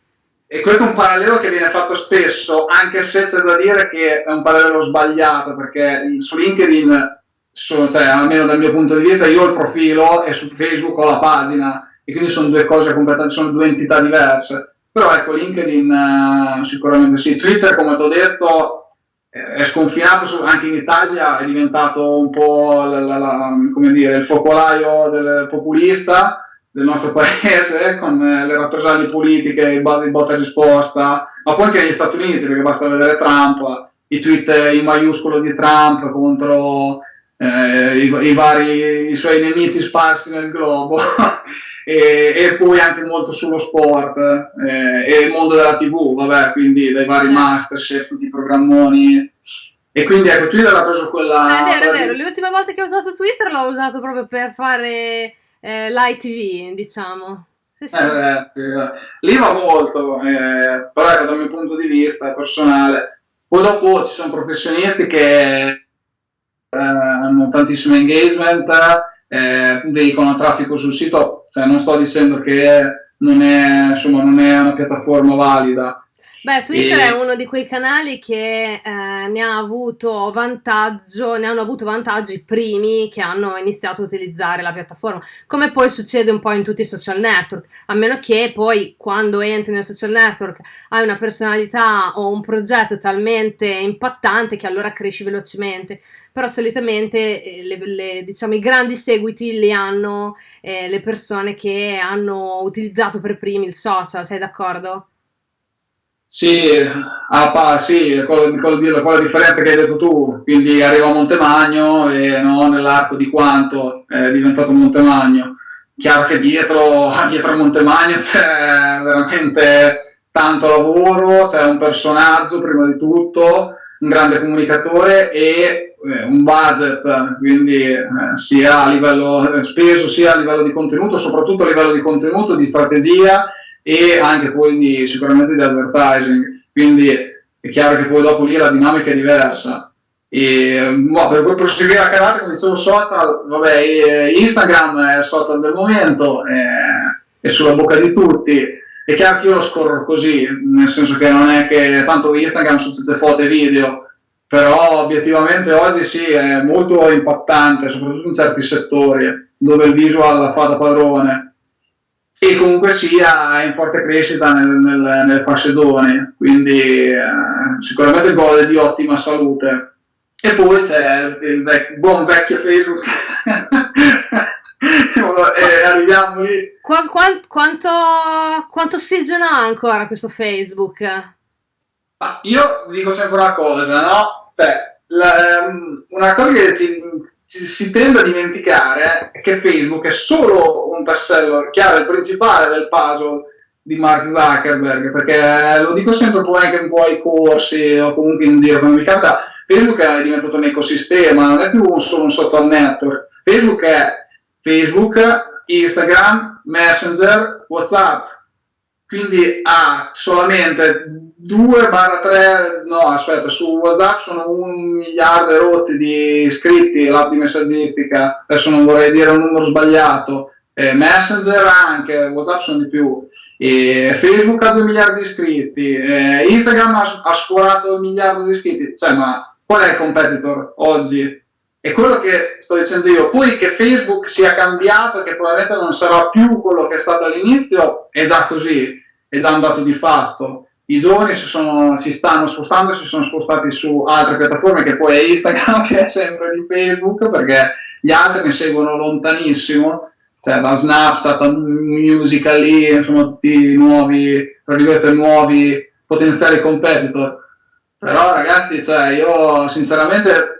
e questo è un parallelo che viene fatto spesso, anche se c'è da dire che è un parallelo sbagliato, perché su LinkedIn, sono, cioè, almeno dal mio punto di vista, io ho il profilo e su Facebook ho la pagina, e quindi sono due cose completamente, sono due entità diverse. Però ecco, LinkedIn uh, sicuramente sì. Twitter, come ti ho detto, è sconfinato su, anche in Italia, è diventato un po' la, la, la, dire, il focolaio del populista del nostro paese con le rappresaglie politiche, il botta risposta, ma poi anche negli Stati Uniti, perché basta vedere Trump, i tweet in maiuscolo di Trump contro eh, i, i, vari i suoi nemici sparsi nel globo. e, e, poi anche molto sullo sport eh, e il mondo della tv, vabbè, quindi dai vari certo. Masterchef, tutti i programmoni. E quindi ecco, Twitter ha preso quella... Eh, è vero, è vero, le ultime volte che ho usato Twitter l'ho usato proprio per fare eh, l'ITV, diciamo. Sì, sì. Eh, sì. Lì va molto, eh, però ecco, dal mio punto di vista personale. Poi dopo ci sono professionisti che eh, hanno tantissimo engagement, eh, veicolano traffico sul sito, cioè non sto dicendo che non è, insomma, non è una piattaforma valida, Beh, Twitter e... è uno di quei canali che eh, ne ha avuto vantaggio, ne hanno avuto vantaggio i primi che hanno iniziato a utilizzare la piattaforma, come poi succede un po' in tutti i social network, a meno che poi quando entri nel social network hai una personalità o un progetto talmente impattante che allora cresci velocemente, però solitamente eh, le, le, diciamo, i grandi seguiti li hanno eh, le persone che hanno utilizzato per primi il social, sei d'accordo? Sì, ah, sì quello, quello, quella differenza che hai detto tu, quindi arriva a Montemagno e no, nell'arco di quanto è diventato Montemagno. Chiaro che dietro, dietro a Montemagno c'è veramente tanto lavoro, c'è un personaggio prima di tutto, un grande comunicatore e eh, un budget, quindi eh, sia a livello eh, speso sia a livello di contenuto, soprattutto a livello di contenuto, di strategia e anche poi sicuramente di advertising, quindi è chiaro che poi dopo lì la dinamica è diversa. E, boh, per proseguire a carattere, come dicevo, social, vabbè, Instagram è il social del momento, è, è sulla bocca di tutti. È chiaro che io lo scorro così, nel senso che non è che tanto Instagram su tutte foto e video, però obiettivamente oggi sì, è molto impattante, soprattutto in certi settori dove il visual fa da padrone e comunque sia in forte crescita nel, nel, nelle fasce quindi eh, sicuramente gode di ottima salute. E poi c'è il vec- buon vecchio Facebook. e arriviamo lì. Qu- quant- quanto, quanto ossigeno ha ancora questo Facebook? Ma io dico sempre una cosa, no? Cioè, la, ehm, una cosa che ci, si tende a dimenticare che Facebook è solo un tassello, chiaro, il principale del puzzle di Mark Zuckerberg, perché lo dico sempre poi anche un po' ai corsi o comunque in giro, come mi capita, Facebook è diventato un ecosistema, non è più solo un social network, Facebook è Facebook, Instagram, Messenger, Whatsapp, quindi ha solamente 2-3, no aspetta, su WhatsApp sono un miliardo e rotti di iscritti, l'app di messaggistica, adesso non vorrei dire un numero sbagliato, eh, Messenger anche, WhatsApp sono di più, e Facebook ha 2 miliardi di iscritti, eh, Instagram ha, ha sforato un miliardo di iscritti, cioè ma qual è il competitor oggi? È quello che sto dicendo io. Poi che Facebook sia cambiato, che probabilmente non sarà più quello che è stato all'inizio, è già così, è già un dato di fatto. I giovani si, sono, si stanno spostando, si sono spostati su altre piattaforme, che poi è Instagram, che è sempre di Facebook, perché gli altri mi seguono lontanissimo, cioè da Snapchat a Musical.ly, insomma tutti nuovi, tra virgolette, nuovi potenziali competitor. Però ragazzi, cioè, io sinceramente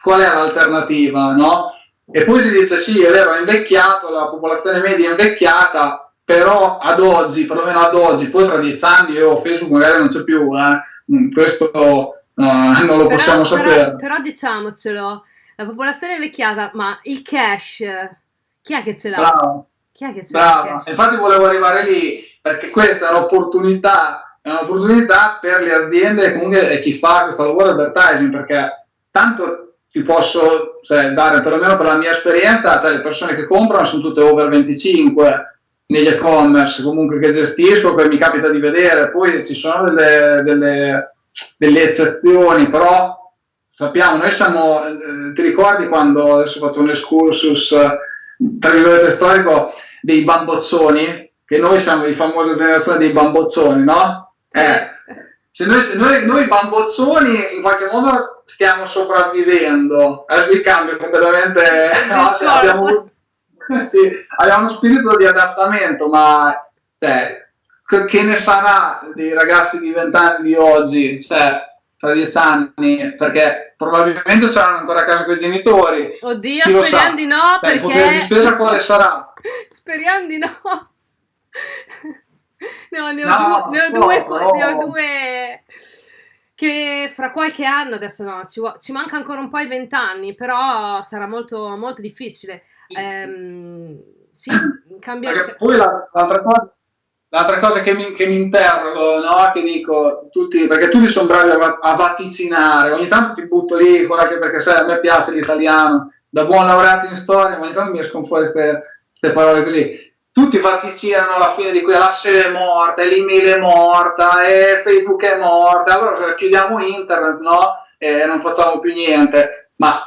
qual è l'alternativa, no? E poi si dice sì, è vero, è invecchiato, la popolazione media è invecchiata, però ad oggi, perlomeno ad oggi, poi tra dieci anni io Facebook magari non c'è più, eh? Mm, questo uh, non lo possiamo però, sapere. Però, però, diciamocelo, la popolazione è invecchiata, ma il cash, chi è che ce l'ha? Bravo. Chi è che ce l'ha? Infatti volevo arrivare lì, perché questa è un'opportunità, è un'opportunità per le aziende e comunque chi fa questo lavoro di advertising, perché tanto ti posso cioè, dare, perlomeno per la mia esperienza, cioè le persone che comprano sono tutte over 25 negli e-commerce comunque che gestisco, che mi capita di vedere, poi ci sono delle, delle, delle eccezioni, però sappiamo, noi siamo, eh, ti ricordi quando, adesso faccio un excursus, tra virgolette storico, dei bambozzoni, che noi siamo di famosa generazione dei bambozzoni, no? Eh, se noi, se noi, noi bambozzoni in qualche modo stiamo sopravvivendo, adesso il cambio completamente, no, cioè, abbiamo, sì, abbiamo uno spirito di adattamento, ma cioè, che ne sarà dei ragazzi di vent'anni di oggi, cioè, tra dieci anni, perché probabilmente saranno ancora a casa con i genitori. Oddio, speriamo di no, cioè, perché... Il potere di spesa quale sarà? speriamo di no. No, ne ho, no, due, ne ho, due, no. ne ho due che fra qualche anno, adesso no, ci, ci manca ancora un po' i vent'anni, però sarà molto, molto difficile. Ehm, sì, cambia... Perché poi l'altra cosa, l'altra cosa che, mi, che mi interrogo, no? che dico, tutti, perché tutti sono bravi a, a vaticinare, ogni tanto ti butto lì, anche perché sai, a me piace l'italiano, da buon laureato in storia, ogni tanto mi escono fuori queste parole così tutti vaticinano alla fine di quella serie è morta, l'email è morta, e Facebook è morta, allora cioè, chiudiamo internet, no? E non facciamo più niente. Ma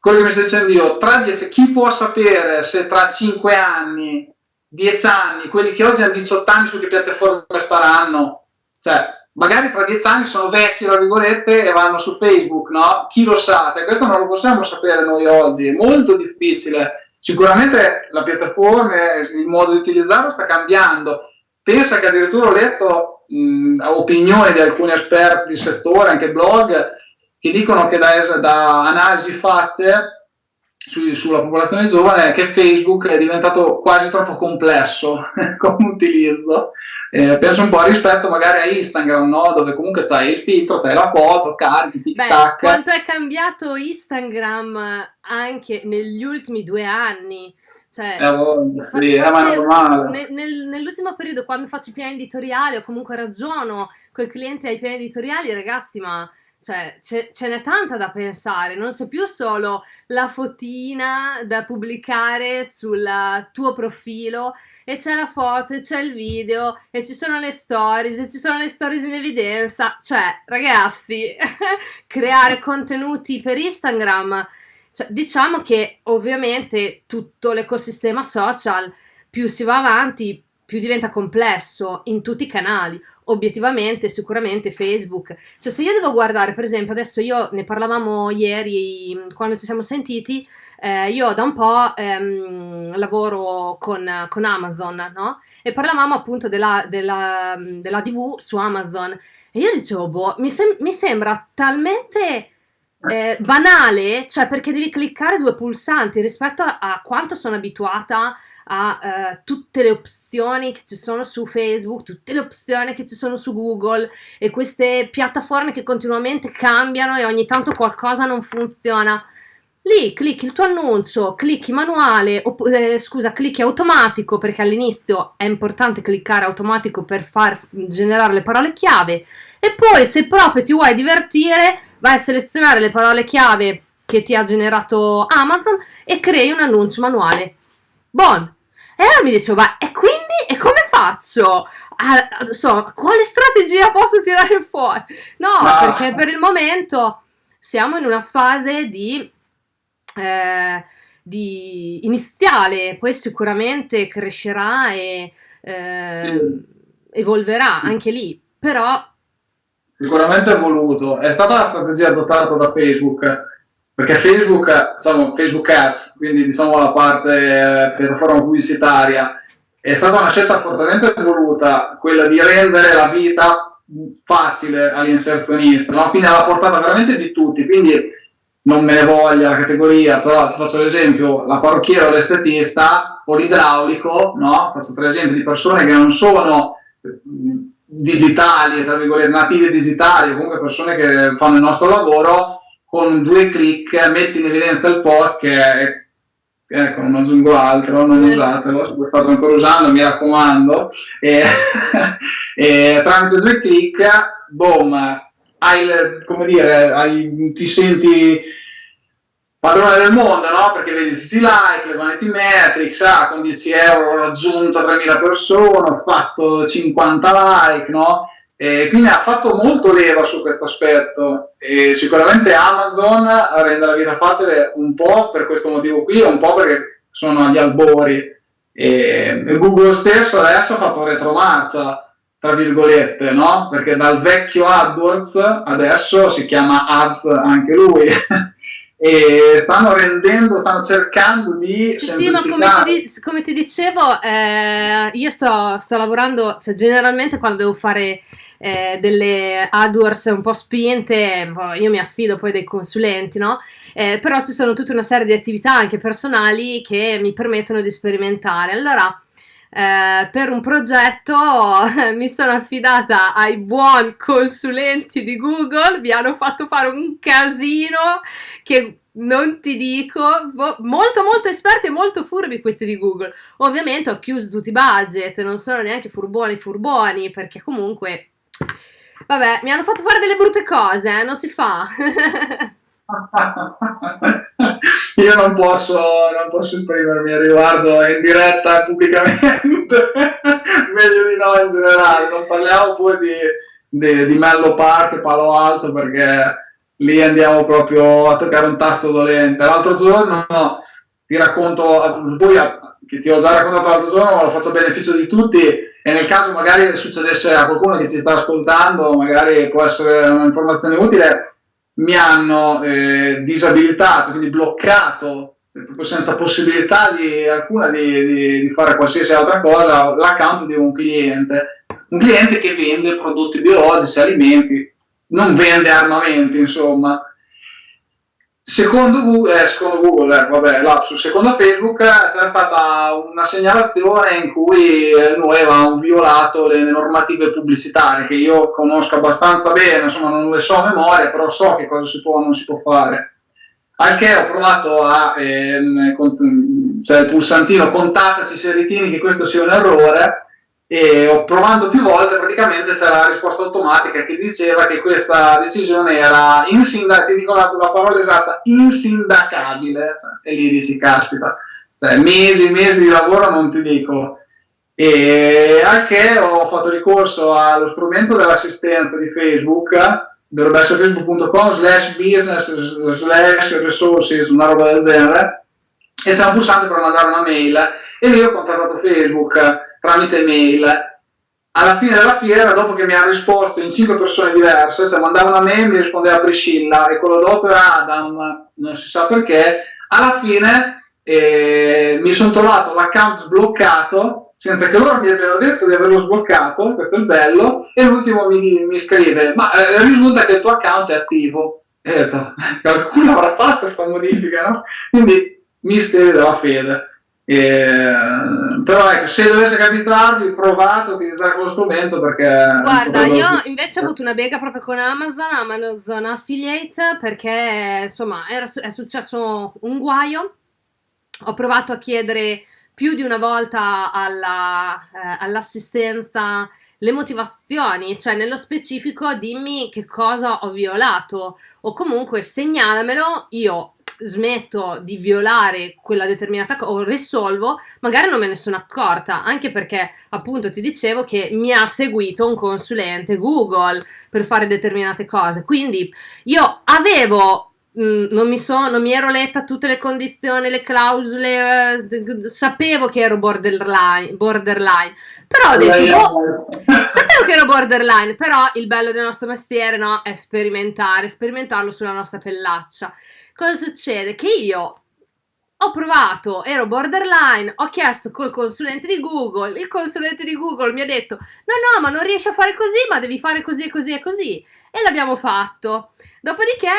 quello che mi stai dicendo io, tra dieci, chi può sapere se tra 5 anni, 10 anni, quelli che oggi hanno 18 anni su che piattaforme staranno? Cioè, magari tra 10 anni sono vecchi, tra virgolette, e vanno su Facebook, no? Chi lo sa? Cioè, questo non lo possiamo sapere noi oggi, è molto difficile Sicuramente la piattaforma, il modo di utilizzarlo sta cambiando. Pensa che addirittura ho letto mh, opinioni di alcuni esperti di settore, anche blog, che dicono che da, da analisi fatte su, sulla popolazione giovane che Facebook è diventato quasi troppo complesso come utilizzo. Eh, penso un po' rispetto magari a Instagram, no? dove comunque c'hai il filtro, c'hai la foto, carichi, tic tac. Quanto è cambiato Instagram anche negli ultimi due anni? Cioè, eh, oh, sì, facevo, nel, nel, nell'ultimo periodo, quando faccio i piani editoriali o comunque ragiono con i clienti ai piani editoriali, ragazzi, ma cioè, ce, ce n'è tanta da pensare, non c'è più solo la fotina da pubblicare sul tuo profilo e c'è la foto e c'è il video e ci sono le stories e ci sono le stories in evidenza, cioè ragazzi, creare contenuti per Instagram, cioè, diciamo che ovviamente tutto l'ecosistema social più si va avanti più diventa complesso in tutti i canali, obiettivamente, sicuramente Facebook. Cioè se io devo guardare, per esempio, adesso io ne parlavamo ieri quando ci siamo sentiti, eh, io da un po' ehm, lavoro con, con, Amazon, no? E parlavamo appunto della, della, della TV su Amazon e io dicevo, boh, mi, sem- mi sembra talmente... Eh, banale, cioè perché devi cliccare due pulsanti rispetto a, a quanto sono abituata a uh, tutte le opzioni che ci sono su Facebook, tutte le opzioni che ci sono su Google e queste piattaforme che continuamente cambiano e ogni tanto qualcosa non funziona. Lì clicchi il tuo annuncio, clicchi manuale, opp- eh, scusa, clicchi automatico perché all'inizio è importante cliccare automatico per far generare le parole chiave e poi se proprio ti vuoi divertire vai a selezionare le parole chiave che ti ha generato Amazon e crei un annuncio manuale. Buon! E allora mi dicevo, ma e quindi, e come faccio? Ah, so, quale strategia posso tirare fuori? No, ah. perché per il momento siamo in una fase di, eh, di iniziale, poi sicuramente crescerà e eh, evolverà anche lì, però... Sicuramente evoluto. È stata la strategia adottata da Facebook perché Facebook, diciamo, Facebook Ads, quindi diciamo la parte eh, piattaforma pubblicitaria, è stata una scelta fortemente voluta, quella di rendere la vita facile all'inserzionista, no? quindi alla portata veramente di tutti, quindi non me ne voglia la categoria, però ti faccio l'esempio, la parrucchiera o l'estetista o l'idraulico, no? faccio tre esempi di persone che non sono digitali, tra virgolette, native digitali, o comunque persone che fanno il nostro lavoro, con due clic metti in evidenza il post che è ecco non aggiungo altro, non usatelo, se lo state ancora usando mi raccomando e, e tramite due clic boom hai, come dire, hai, ti senti padrone del mondo, no? Perché vedi tutti i like, le vanity metrics, ah, con 10 euro ho raggiunto 3000 persone, ho fatto 50 like, no? E quindi ha fatto molto leva su questo aspetto. E sicuramente Amazon rende la vita facile un po' per questo motivo qui un po' perché sono agli albori. E Google stesso adesso ha fatto retromarcia tra virgolette no? perché dal vecchio AdWords adesso si chiama Ads anche lui. E stanno rendendo, stanno cercando di... Sì, sì ma come ti, come ti dicevo, eh, io sto, sto, lavorando, cioè generalmente quando devo fare eh, delle AdWords un po' spinte, boh, io mi affido poi dei consulenti, no? Eh, però ci sono tutta una serie di attività anche personali che mi permettono di sperimentare. Allora, eh, per un progetto mi sono affidata ai buoni consulenti di Google, mi hanno fatto fare un casino che non ti dico, molto molto esperti e molto furbi questi di Google. Ovviamente ho chiuso tutti i budget, non sono neanche furboni furboni, perché comunque, vabbè, mi hanno fatto fare delle brutte cose, eh? non si fa. Io non posso, non posso esprimermi a riguardo in diretta pubblicamente, meglio di no in generale, non parliamo poi di, di, di Mello Park Palo Alto perché lì andiamo proprio a toccare un tasto dolente. L'altro giorno no, ti racconto, poi che ti ho già raccontato l'altro giorno, ma lo faccio a beneficio di tutti e nel caso magari succedesse a qualcuno che ci sta ascoltando, magari può essere un'informazione utile mi hanno eh, disabilitato, quindi bloccato, proprio senza possibilità di, alcuna di, di, di, fare qualsiasi altra cosa, l'account di un cliente. Un cliente che vende prodotti biologici, alimenti, non vende armamenti, insomma. Secondo Google, eh, secondo Google eh, vabbè, lapsus, secondo Facebook eh, c'era stata una segnalazione in cui eh, noi avevamo violato le, normative pubblicitarie che io conosco abbastanza bene, insomma non le so a memoria, però so che cosa si può o non si può fare. Anche ho provato a, ehm, con, cioè il pulsantino contattaci se ritieni che questo sia un errore, e ho provando più volte praticamente c'era la risposta automatica che diceva che questa decisione era insindacabile, ti dico la, la, parola esatta, insindacabile, cioè, e lì dici caspita, cioè, mesi, mesi di lavoro non ti dico. E anche ho fatto ricorso allo strumento dell'assistenza di Facebook, dovrebbe essere facebook.com slash business slash resources, una roba del genere, e c'è un pulsante per mandare una mail, e lì ho contattato Facebook tramite mail. Alla fine della fiera, dopo che mi ha risposto in cinque persone diverse, cioè mandava una mail, mi rispondeva Priscilla e quello dopo era Adam, non si sa perché, alla fine eh, mi sono trovato l'account sbloccato senza che loro mi abbiano detto di averlo sbloccato, questo è il bello, e l'ultimo mi, mi scrive, ma eh, risulta che il tuo account è attivo. E ho detto, qualcuno avrà fatto questa modifica, no? Quindi misteri della fede. Eh, però ecco, se dovesse capitarvi, provate a utilizzare quello strumento perché... Guarda, io invece ho avuto una bega proprio con Amazon, Amazon Affiliate, perché insomma era, è successo un guaio. Ho provato a chiedere più di una volta alla, eh, all'assistenza le motivazioni, cioè nello specifico dimmi che cosa ho violato o comunque segnalamelo, io smetto di violare quella determinata cosa o risolvo, magari non me ne sono accorta, anche perché appunto ti dicevo che mi ha seguito un consulente Google per fare determinate cose. Quindi io avevo Mm, non, mi so, non mi ero letta tutte le condizioni, le clausole, eh, sapevo che ero borderline, borderline però ho detto, boh, sapevo che ero borderline, però il bello del nostro mestiere no, è sperimentare, sperimentarlo sulla nostra pellaccia. Cosa succede? Che io ho provato, ero borderline, ho chiesto col consulente di Google, il consulente di Google mi ha detto, no no, ma non riesci a fare così, ma devi fare così e così e così. E l'abbiamo fatto. Dopodiché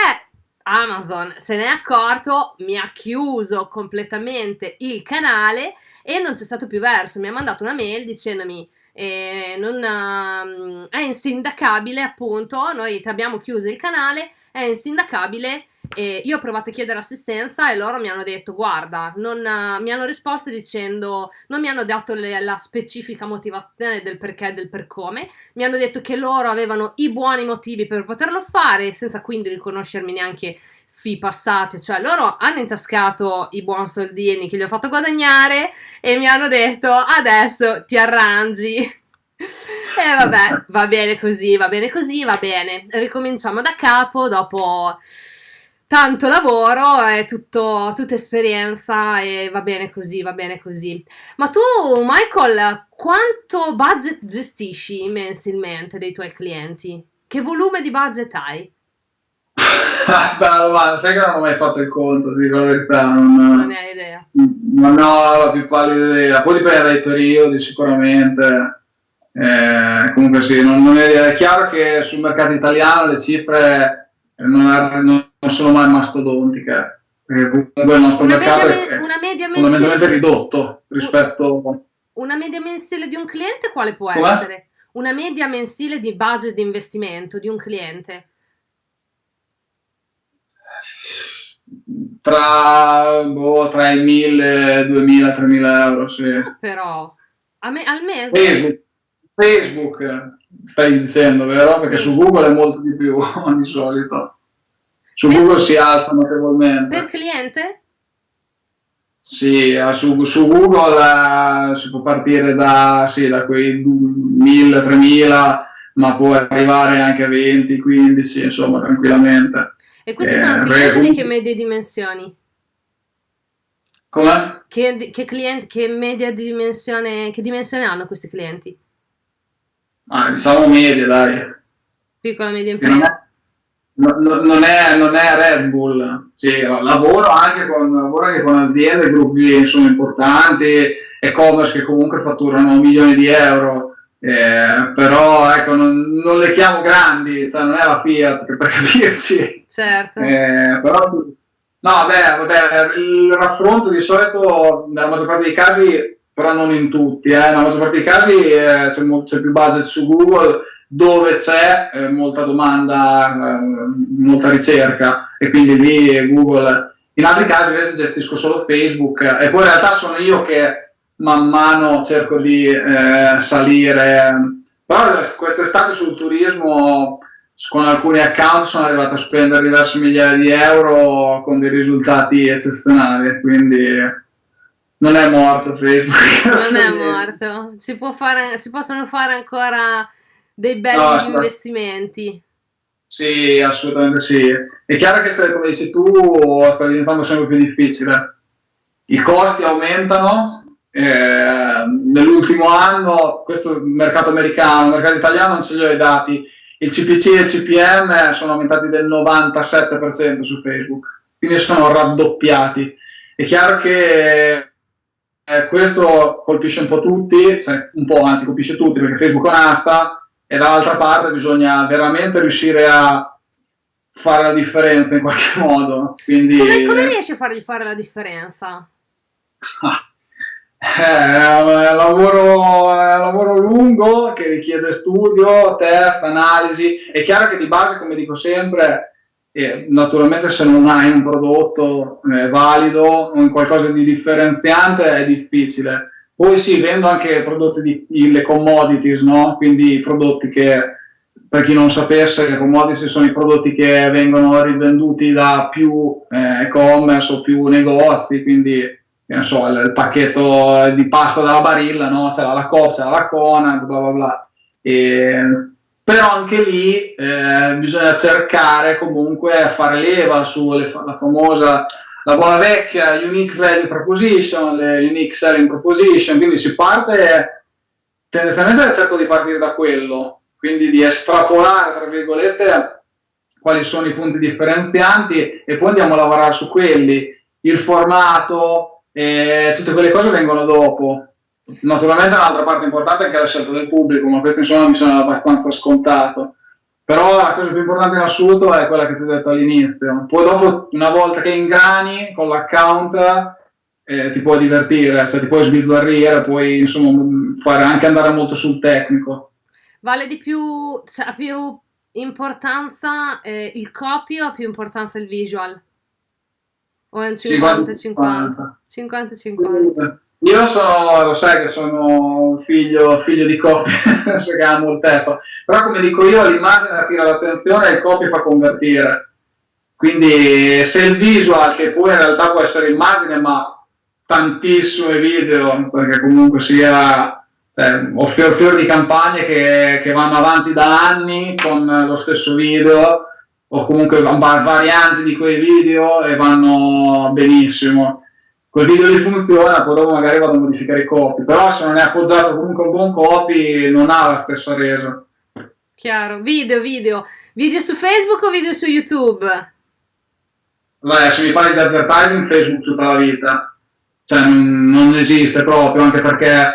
Amazon se ne è accorto, mi ha chiuso completamente il canale e non c'è stato più verso. Mi ha mandato una mail dicendomi eh, non, uh, è insindacabile appunto, noi ti abbiamo chiuso il canale, è insindacabile e io ho provato a chiedere assistenza e loro mi hanno detto guarda, non, uh, mi hanno risposto dicendo, non mi hanno dato le, la specifica motivazione del perché e del per come, mi hanno detto che loro avevano i buoni motivi per poterlo fare senza quindi riconoscermi neanche fi passate, cioè loro hanno intascato i buoni soldini che gli ho fatto guadagnare e mi hanno detto adesso ti arrangi. E vabbè, va bene così, va bene così, va bene. Ricominciamo da capo dopo tanto lavoro, è tutto, tutta esperienza e va bene così, va bene così. Ma tu, Michael, quanto budget gestisci mensilmente dei tuoi clienti? Che volume di budget hai? Bella domanda, sai che non ho mai fatto il conto, ti dico la verità. Non, non ne hai idea. Non ho la più pallida idea, poi dipende dai periodi sicuramente. Eh, comunque sì, non, non è, è, chiaro che sul mercato italiano le cifre non, non sono mai mastodontiche. Perché comunque il nostro una mercato media, è, una media fondamentalmente ridotto rispetto... Una media mensile di un cliente quale può Com'è? essere? Una media mensile di budget di investimento di un cliente? tra, boh, tra i 1000, 2000, 3000 euro, sì. Però, me, al mese? Facebook, Facebook, stai dicendo, vero? Perché sì. su Google è molto di più di solito. Su per, Google si alza notevolmente. Per cliente? Sì, eh, su, su Google uh, si può partire da, sì, da quei 1000, 3000, ma può arrivare anche a 20, 15, insomma, tranquillamente. E questi eh, sono clienti di che medie dimensioni? Come? Che, che, clienti, che media di dimensione, che dimensione hanno questi clienti? Ah, diciamo medie, dai. Piccola media impresa? Non è, non, è, non è Red Bull, sì, lavoro, anche con, lavoro anche con aziende, gruppi insomma, importanti, e-commerce che comunque fatturano milioni di euro, eh, però ecco, non, non, le chiamo grandi, cioè non è la Fiat per capirci. Certo. Eh, però, no, vabbè, vabbè, il raffronto di solito nella maggior parte dei casi, però non in tutti, eh, nella maggior parte dei casi eh, c'è, c'è, più budget su Google dove c'è eh, molta domanda, eh, molta ricerca e quindi lì Google. In altri casi invece gestisco solo Facebook e poi in realtà sono io che man mano cerco di eh, salire. Però quest'estate sul turismo con alcuni account sono arrivato a spendere diverse migliaia di euro con dei risultati eccezionali, quindi non è morto Facebook. Non è morto, si, fare, si possono fare ancora dei belli no, investimenti. Sì, assolutamente sì. È chiaro che, come dici tu, sta diventando sempre più difficile. I costi aumentano, eh, nell'ultimo anno, questo mercato americano, il mercato italiano non ce li ho i dati, il CPC e il CPM sono aumentati del 97% su Facebook, quindi sono raddoppiati. È chiaro che eh, questo colpisce un po' tutti, cioè un po' anzi colpisce tutti perché Facebook è un'asta e dall'altra parte bisogna veramente riuscire a fare la differenza in qualche modo. Quindi... Come, come riesci a fargli fare la differenza? Eh, è un lavoro, è un lavoro lungo che richiede studio, test, analisi. È chiaro che di base, come dico sempre, eh, naturalmente se non hai un prodotto eh, valido o qualcosa di differenziante è difficile. Poi sì, vendo anche prodotti di le commodities, no? quindi prodotti che per chi non sapesse, le commodity sono i prodotti che vengono rivenduti da più eh, e-commerce o più negozi, quindi so, il, il, pacchetto di pasta dalla barilla, no? c'è la Coop, c'è la Conad, bla bla bla. E, però anche lì eh, bisogna cercare comunque a fare leva sulla famosa, la buona vecchia Unique Value Proposition, le Unique Selling Proposition, quindi si parte, tendenzialmente cerco di partire da quello, quindi di estrapolare, tra virgolette, quali sono i punti differenzianti e poi andiamo a lavorare su quelli. Il formato, e tutte quelle cose vengono dopo. Naturalmente un'altra parte importante è anche la scelta del pubblico, ma questo insomma mi sembra abbastanza scontato. Però la cosa più importante in assoluto è quella che ti ho detto all'inizio. Poi dopo, una volta che ingrani con l'account, eh, ti puoi divertire, cioè ti puoi sbizzarrire, puoi insomma fare anche andare molto sul tecnico. Vale di più, cioè, ha più importanza eh, il copy o ha più importanza il visual? O è un 50-50? 50-50. Io sono, lo sai che sono figlio, figlio di senso che amo il testo, però come dico io l'immagine attira l'attenzione e il copy fa convertire. Quindi se il visual, che poi in realtà può essere immagine, ma tantissimi video, perché comunque sia cioè, ho fior, fior di campagne che, che, vanno avanti da anni con lo stesso video o comunque varianti di quei video e vanno benissimo quel video lì funziona, poi dopo magari vado a modificare i copy, però se non è appoggiato comunque un buon copy non ha la stessa resa. Chiaro, video, video. Video su Facebook o video su YouTube? Beh, se mi parli di advertising, Facebook tutta la vita. Cioè, non, non esiste proprio, anche perché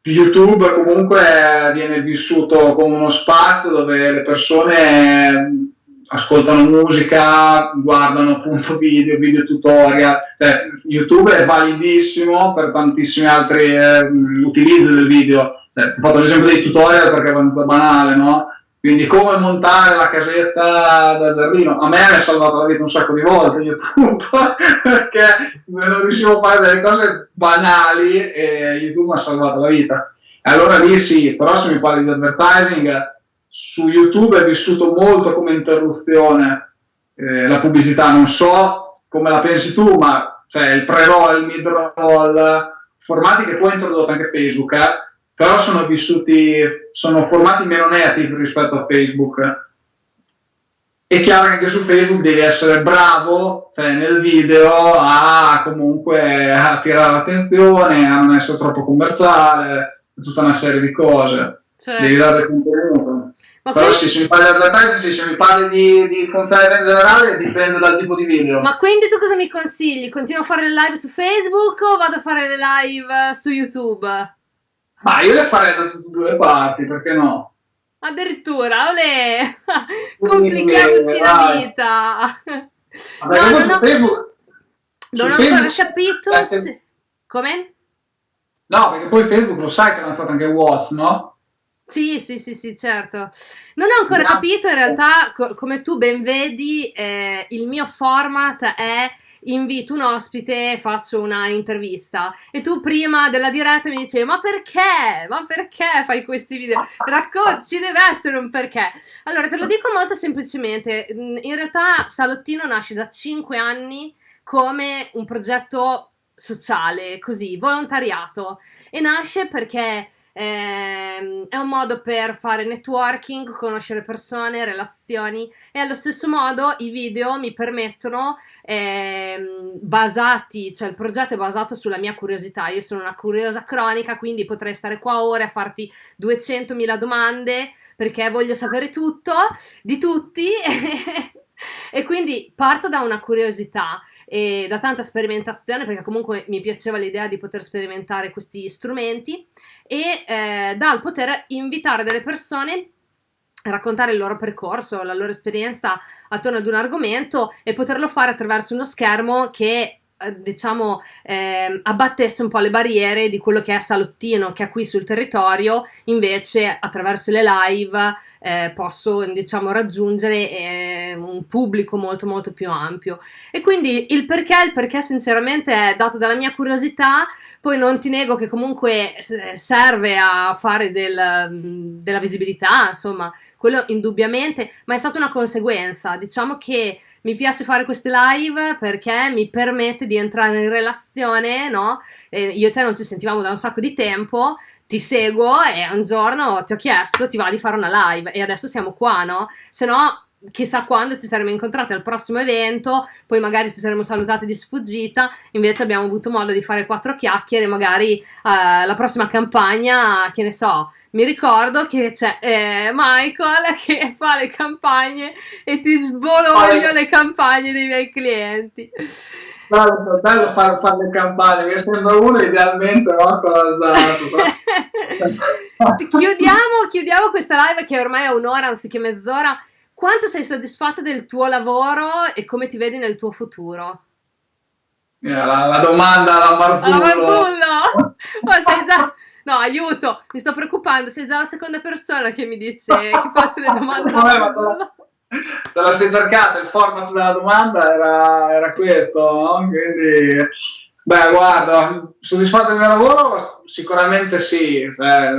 YouTube comunque viene vissuto come uno spazio dove le persone ascoltano musica, guardano appunto video, video tutorial, cioè, YouTube è validissimo per tantissimi altri eh, utilizzi del video, cioè, ho fatto l'esempio dei tutorial perché è abbastanza banale, no? Quindi come montare la casetta da giardino, a me mi ha salvato la vita un sacco di volte YouTube, perché non riuscivo a fare delle cose banali e YouTube mi ha salvato la vita. Allora lì sì, però se mi parli di advertising, su YouTube è vissuto molto come interruzione eh, la pubblicità, non so come la pensi tu, ma cioè, il pre-roll, il mid-roll, formati che poi ha introdotto anche Facebook, eh, però sono vissuti, sono formati meno native rispetto a Facebook. È chiaro che anche su Facebook devi essere bravo cioè, nel video a comunque attirare l'attenzione, a non essere troppo commerciale, tutta una serie di cose. Certo. Devi dare contenuto. Ma Però quindi... se mi parli di advertising, se mi parli di, di funzionalità in generale, dipende dal tipo di video. Ma quindi tu cosa mi consigli? Continuo a fare le live su Facebook o vado a fare le live su YouTube? Ma io le farei da tutte e due le parti, perché no? Addirittura, olè! Complichiamoci la vita! Vabbè, no, non ho, Facebook, non ho ancora capito se... Come? No, perché poi Facebook lo sai che ha lanciato anche Watch, no? Sì, sì, sì, sì, certo. Non ho ancora no. capito, in realtà, co- come tu ben vedi, eh, il mio format è invito un ospite, faccio una intervista e tu prima della diretta mi dicevi ma perché? Ma perché fai questi video? Racconti, ci deve essere un perché. Allora te lo dico molto semplicemente, in realtà Salottino nasce da 5 anni come un progetto sociale, così, volontariato e nasce perché eh, è un modo per fare networking, conoscere persone, relazioni. E allo stesso modo i video mi permettono, eh, basati, cioè il progetto è basato sulla mia curiosità, io sono una curiosa cronica, quindi potrei stare qua ore a farti 200.000 domande perché voglio sapere tutto di tutti. E quindi parto da una curiosità e da tanta sperimentazione perché comunque mi piaceva l'idea di poter sperimentare questi strumenti e eh, dal poter invitare delle persone a raccontare il loro percorso, la loro esperienza attorno ad un argomento e poterlo fare attraverso uno schermo che diciamo eh, abbattesse un po' le barriere di quello che è salottino che ha qui sul territorio invece attraverso le live eh, posso diciamo raggiungere eh, un pubblico molto molto più ampio. E quindi il perché il perché sinceramente è dato dalla mia curiosità. Poi non ti nego che comunque serve a fare del, della visibilità insomma quello indubbiamente ma è stata una conseguenza. Diciamo che mi piace fare queste live perché mi permette di entrare in relazione, no? Eh, io e te non ci sentivamo da un sacco di tempo, ti seguo e un giorno ti ho chiesto, ti va di fare una live e adesso siamo qua, no? Se no, chissà quando ci saremmo incontrati al prossimo evento, poi magari ci saremmo salutati di sfuggita, invece abbiamo avuto modo di fare quattro chiacchiere, magari eh, la prossima campagna, che ne so, mi ricordo che c'è eh, Michael che fa le campagne e ti sbologno le campagne dei miei clienti. Bello, bello fare, fare le campagne, mi sembra uno idealmente no, con chiudiamo, chiudiamo questa live che ormai è un'ora anziché mezz'ora. Quanto sei soddisfatta del tuo lavoro e come ti vedi nel tuo futuro? La, la domanda alla Marzullo. Alla Marzullo! Oh, sei già No, aiuto, mi sto preoccupando, sei già la seconda persona che mi dice che faccio le domande. Vabbè, ma te la sei cercata, il format della domanda era, era questo, no? Quindi, beh, guarda, soddisfatto del mio lavoro? Sicuramente sì, se,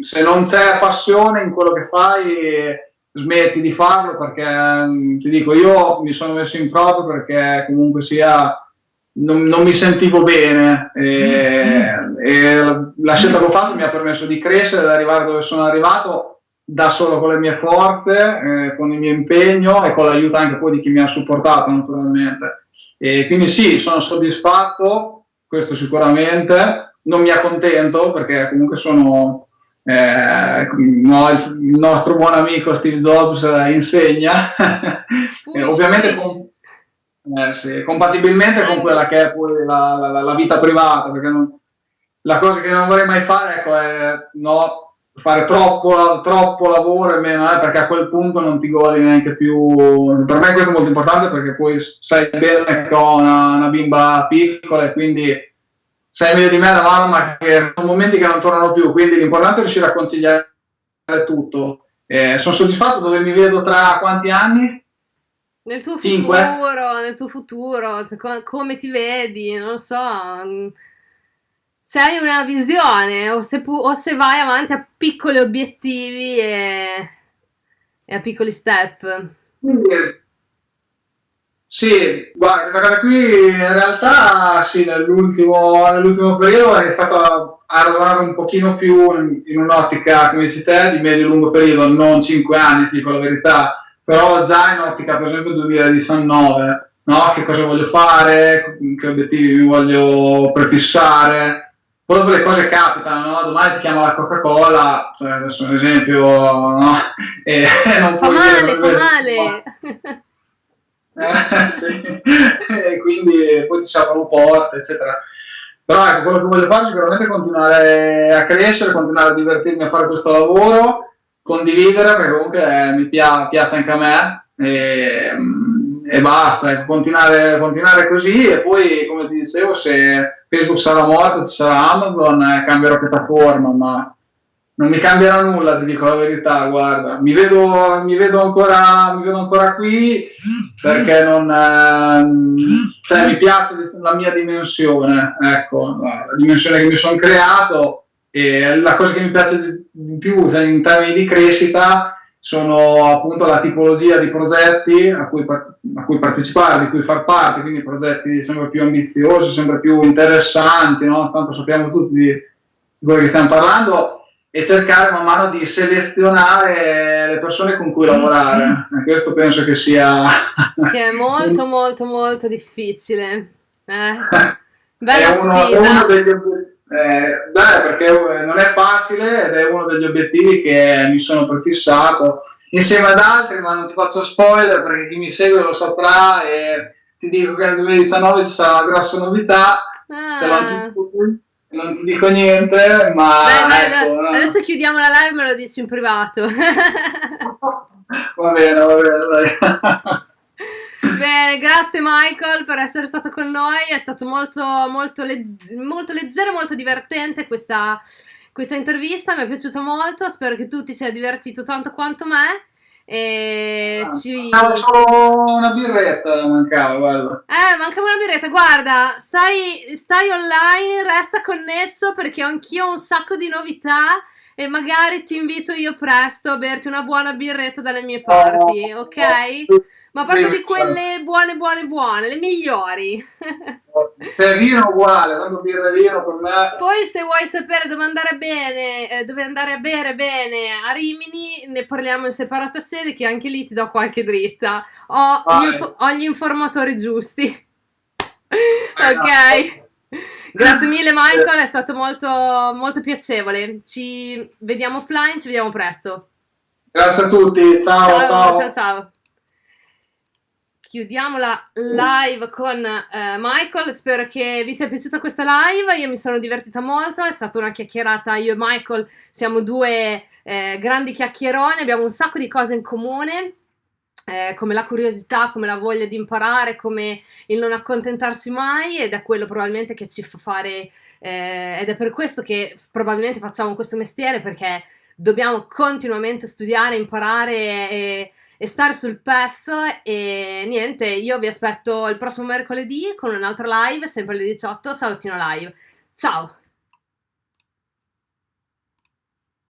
se non c'è passione in quello che fai smetti di farlo perché ti dico io mi sono messo in proprio perché comunque sia non, non mi sentivo bene e, e, la scelta che ho fatto mi ha permesso di crescere, di arrivare dove sono arrivato da solo con le mie forze, eh, con il mio impegno e con l'aiuto anche poi di chi mi ha supportato naturalmente. E quindi sì, sono soddisfatto, questo sicuramente, non mi accontento perché comunque sono eh, no, il, nostro buon amico Steve Jobs eh, insegna, ovviamente con, eh, sì, compatibilmente con quella che è poi la, la, la vita privata, perché non, la cosa che non vorrei mai fare ecco, è no, fare troppo, troppo lavoro e meno, eh, perché a quel punto non ti godi neanche più. Per me questo è molto importante perché poi sai bene che ho una, una bimba piccola e quindi sai meglio di me la mamma che sono momenti che non tornano più, quindi l'importante è riuscire a consigliare tutto. Eh, sono soddisfatto dove mi vedo tra quanti anni? Nel tuo Cinque. futuro, nel tuo futuro, come ti vedi, non lo so. Mm, se hai una visione o se, pu- o se vai avanti a piccoli obiettivi e, e a piccoli step. Sì, guarda, questa cosa qui in realtà sì, nell'ultimo, nell'ultimo periodo è iniziato a ragionare un pochino più in, in un'ottica, come dici te, di medio-lungo periodo, non 5 anni, ti dico la verità, però già in ottica per esempio 2019, no? che cosa voglio fare, che obiettivi mi voglio prefissare, poi dopo le cose capitano, no? domani ti chiama la Coca-Cola, cioè adesso un esempio, no? e non fa male, fa male. Eh, sì. e quindi poi ti si aprono porte, eccetera. Però ecco, quello che voglio fare sicuramente è continuare a crescere, continuare a divertirmi a fare questo lavoro condividere perché comunque eh, mi pia- piace anche a me e, e basta, ecco, continuare, continuare, così e poi come ti dicevo se Facebook sarà morto, ci sarà Amazon, eh, cambierò piattaforma, ma non mi cambierà nulla, ti dico la verità, guarda, mi vedo, mi vedo, ancora, mi vedo ancora qui perché non, eh, cioè, mi piace la mia dimensione, ecco, la dimensione che mi sono creato e la cosa che mi piace di più in termini di crescita sono appunto la tipologia di progetti a cui, a cui, partecipare, di cui far parte, quindi progetti sempre più ambiziosi, sempre più interessanti, no? tanto sappiamo tutti di, quello che stiamo parlando, e cercare man mano di selezionare le persone con cui lavorare. E questo penso che sia... Che è molto molto molto difficile. Eh? Bella è uno, sfida. Uno degli, eh, dai, perché eh, non è facile ed è uno degli obiettivi che mi sono prefissato insieme ad altri, ma non ti faccio spoiler perché chi mi segue lo saprà e ti dico che nel 2019 ci sarà una grossa novità, ah. non ti dico niente, ma dai, dai, ecco, dai. adesso chiudiamo la live e me lo dici in privato. va bene, va bene, dai. Bene, grazie Michael per essere stato con noi, è stato molto, molto, legg- molto leggero, molto divertente questa, questa intervista, mi è piaciuto molto, spero che tu ti sia divertito tanto quanto me. E ah, ci... solo una birretta, mancava, guarda. Eh, mancava una birretta, guarda, stai, stai online, resta connesso perché anch'io ho un sacco di novità e magari ti invito io presto a berti una buona birretta dalle mie parti, oh, ok? Ma proprio di quelle buone, buone, buone, le migliori. Per vino uguale, tanto birra vino per me. Poi se vuoi sapere dove andare bene, eh, dove andare a bere bene a Rimini, ne parliamo in separata sede che anche lì ti do qualche dritta. Ho, gli, inf- ho gli, informatori giusti. Eh, ok. Grazie mille Michael, è stato molto, molto piacevole. Ci vediamo offline, ci vediamo presto. Grazie a tutti, ciao ciao. Ciao ciao. ciao. Chiudiamo la live con eh, Michael, spero che vi sia piaciuta questa live, io mi sono divertita molto, è stata una chiacchierata, io e Michael siamo due eh, grandi chiacchieroni, abbiamo un sacco di cose in comune, eh, come la curiosità, come la voglia di imparare, come il non accontentarsi mai. Ed è quello probabilmente che ci fa fare eh, ed è per questo che probabilmente facciamo questo mestiere perché dobbiamo continuamente studiare, imparare e, e stare sul pezzo e niente, io vi aspetto il prossimo mercoledì con un'altra live, sempre alle 18, Salottino Live. Ciao!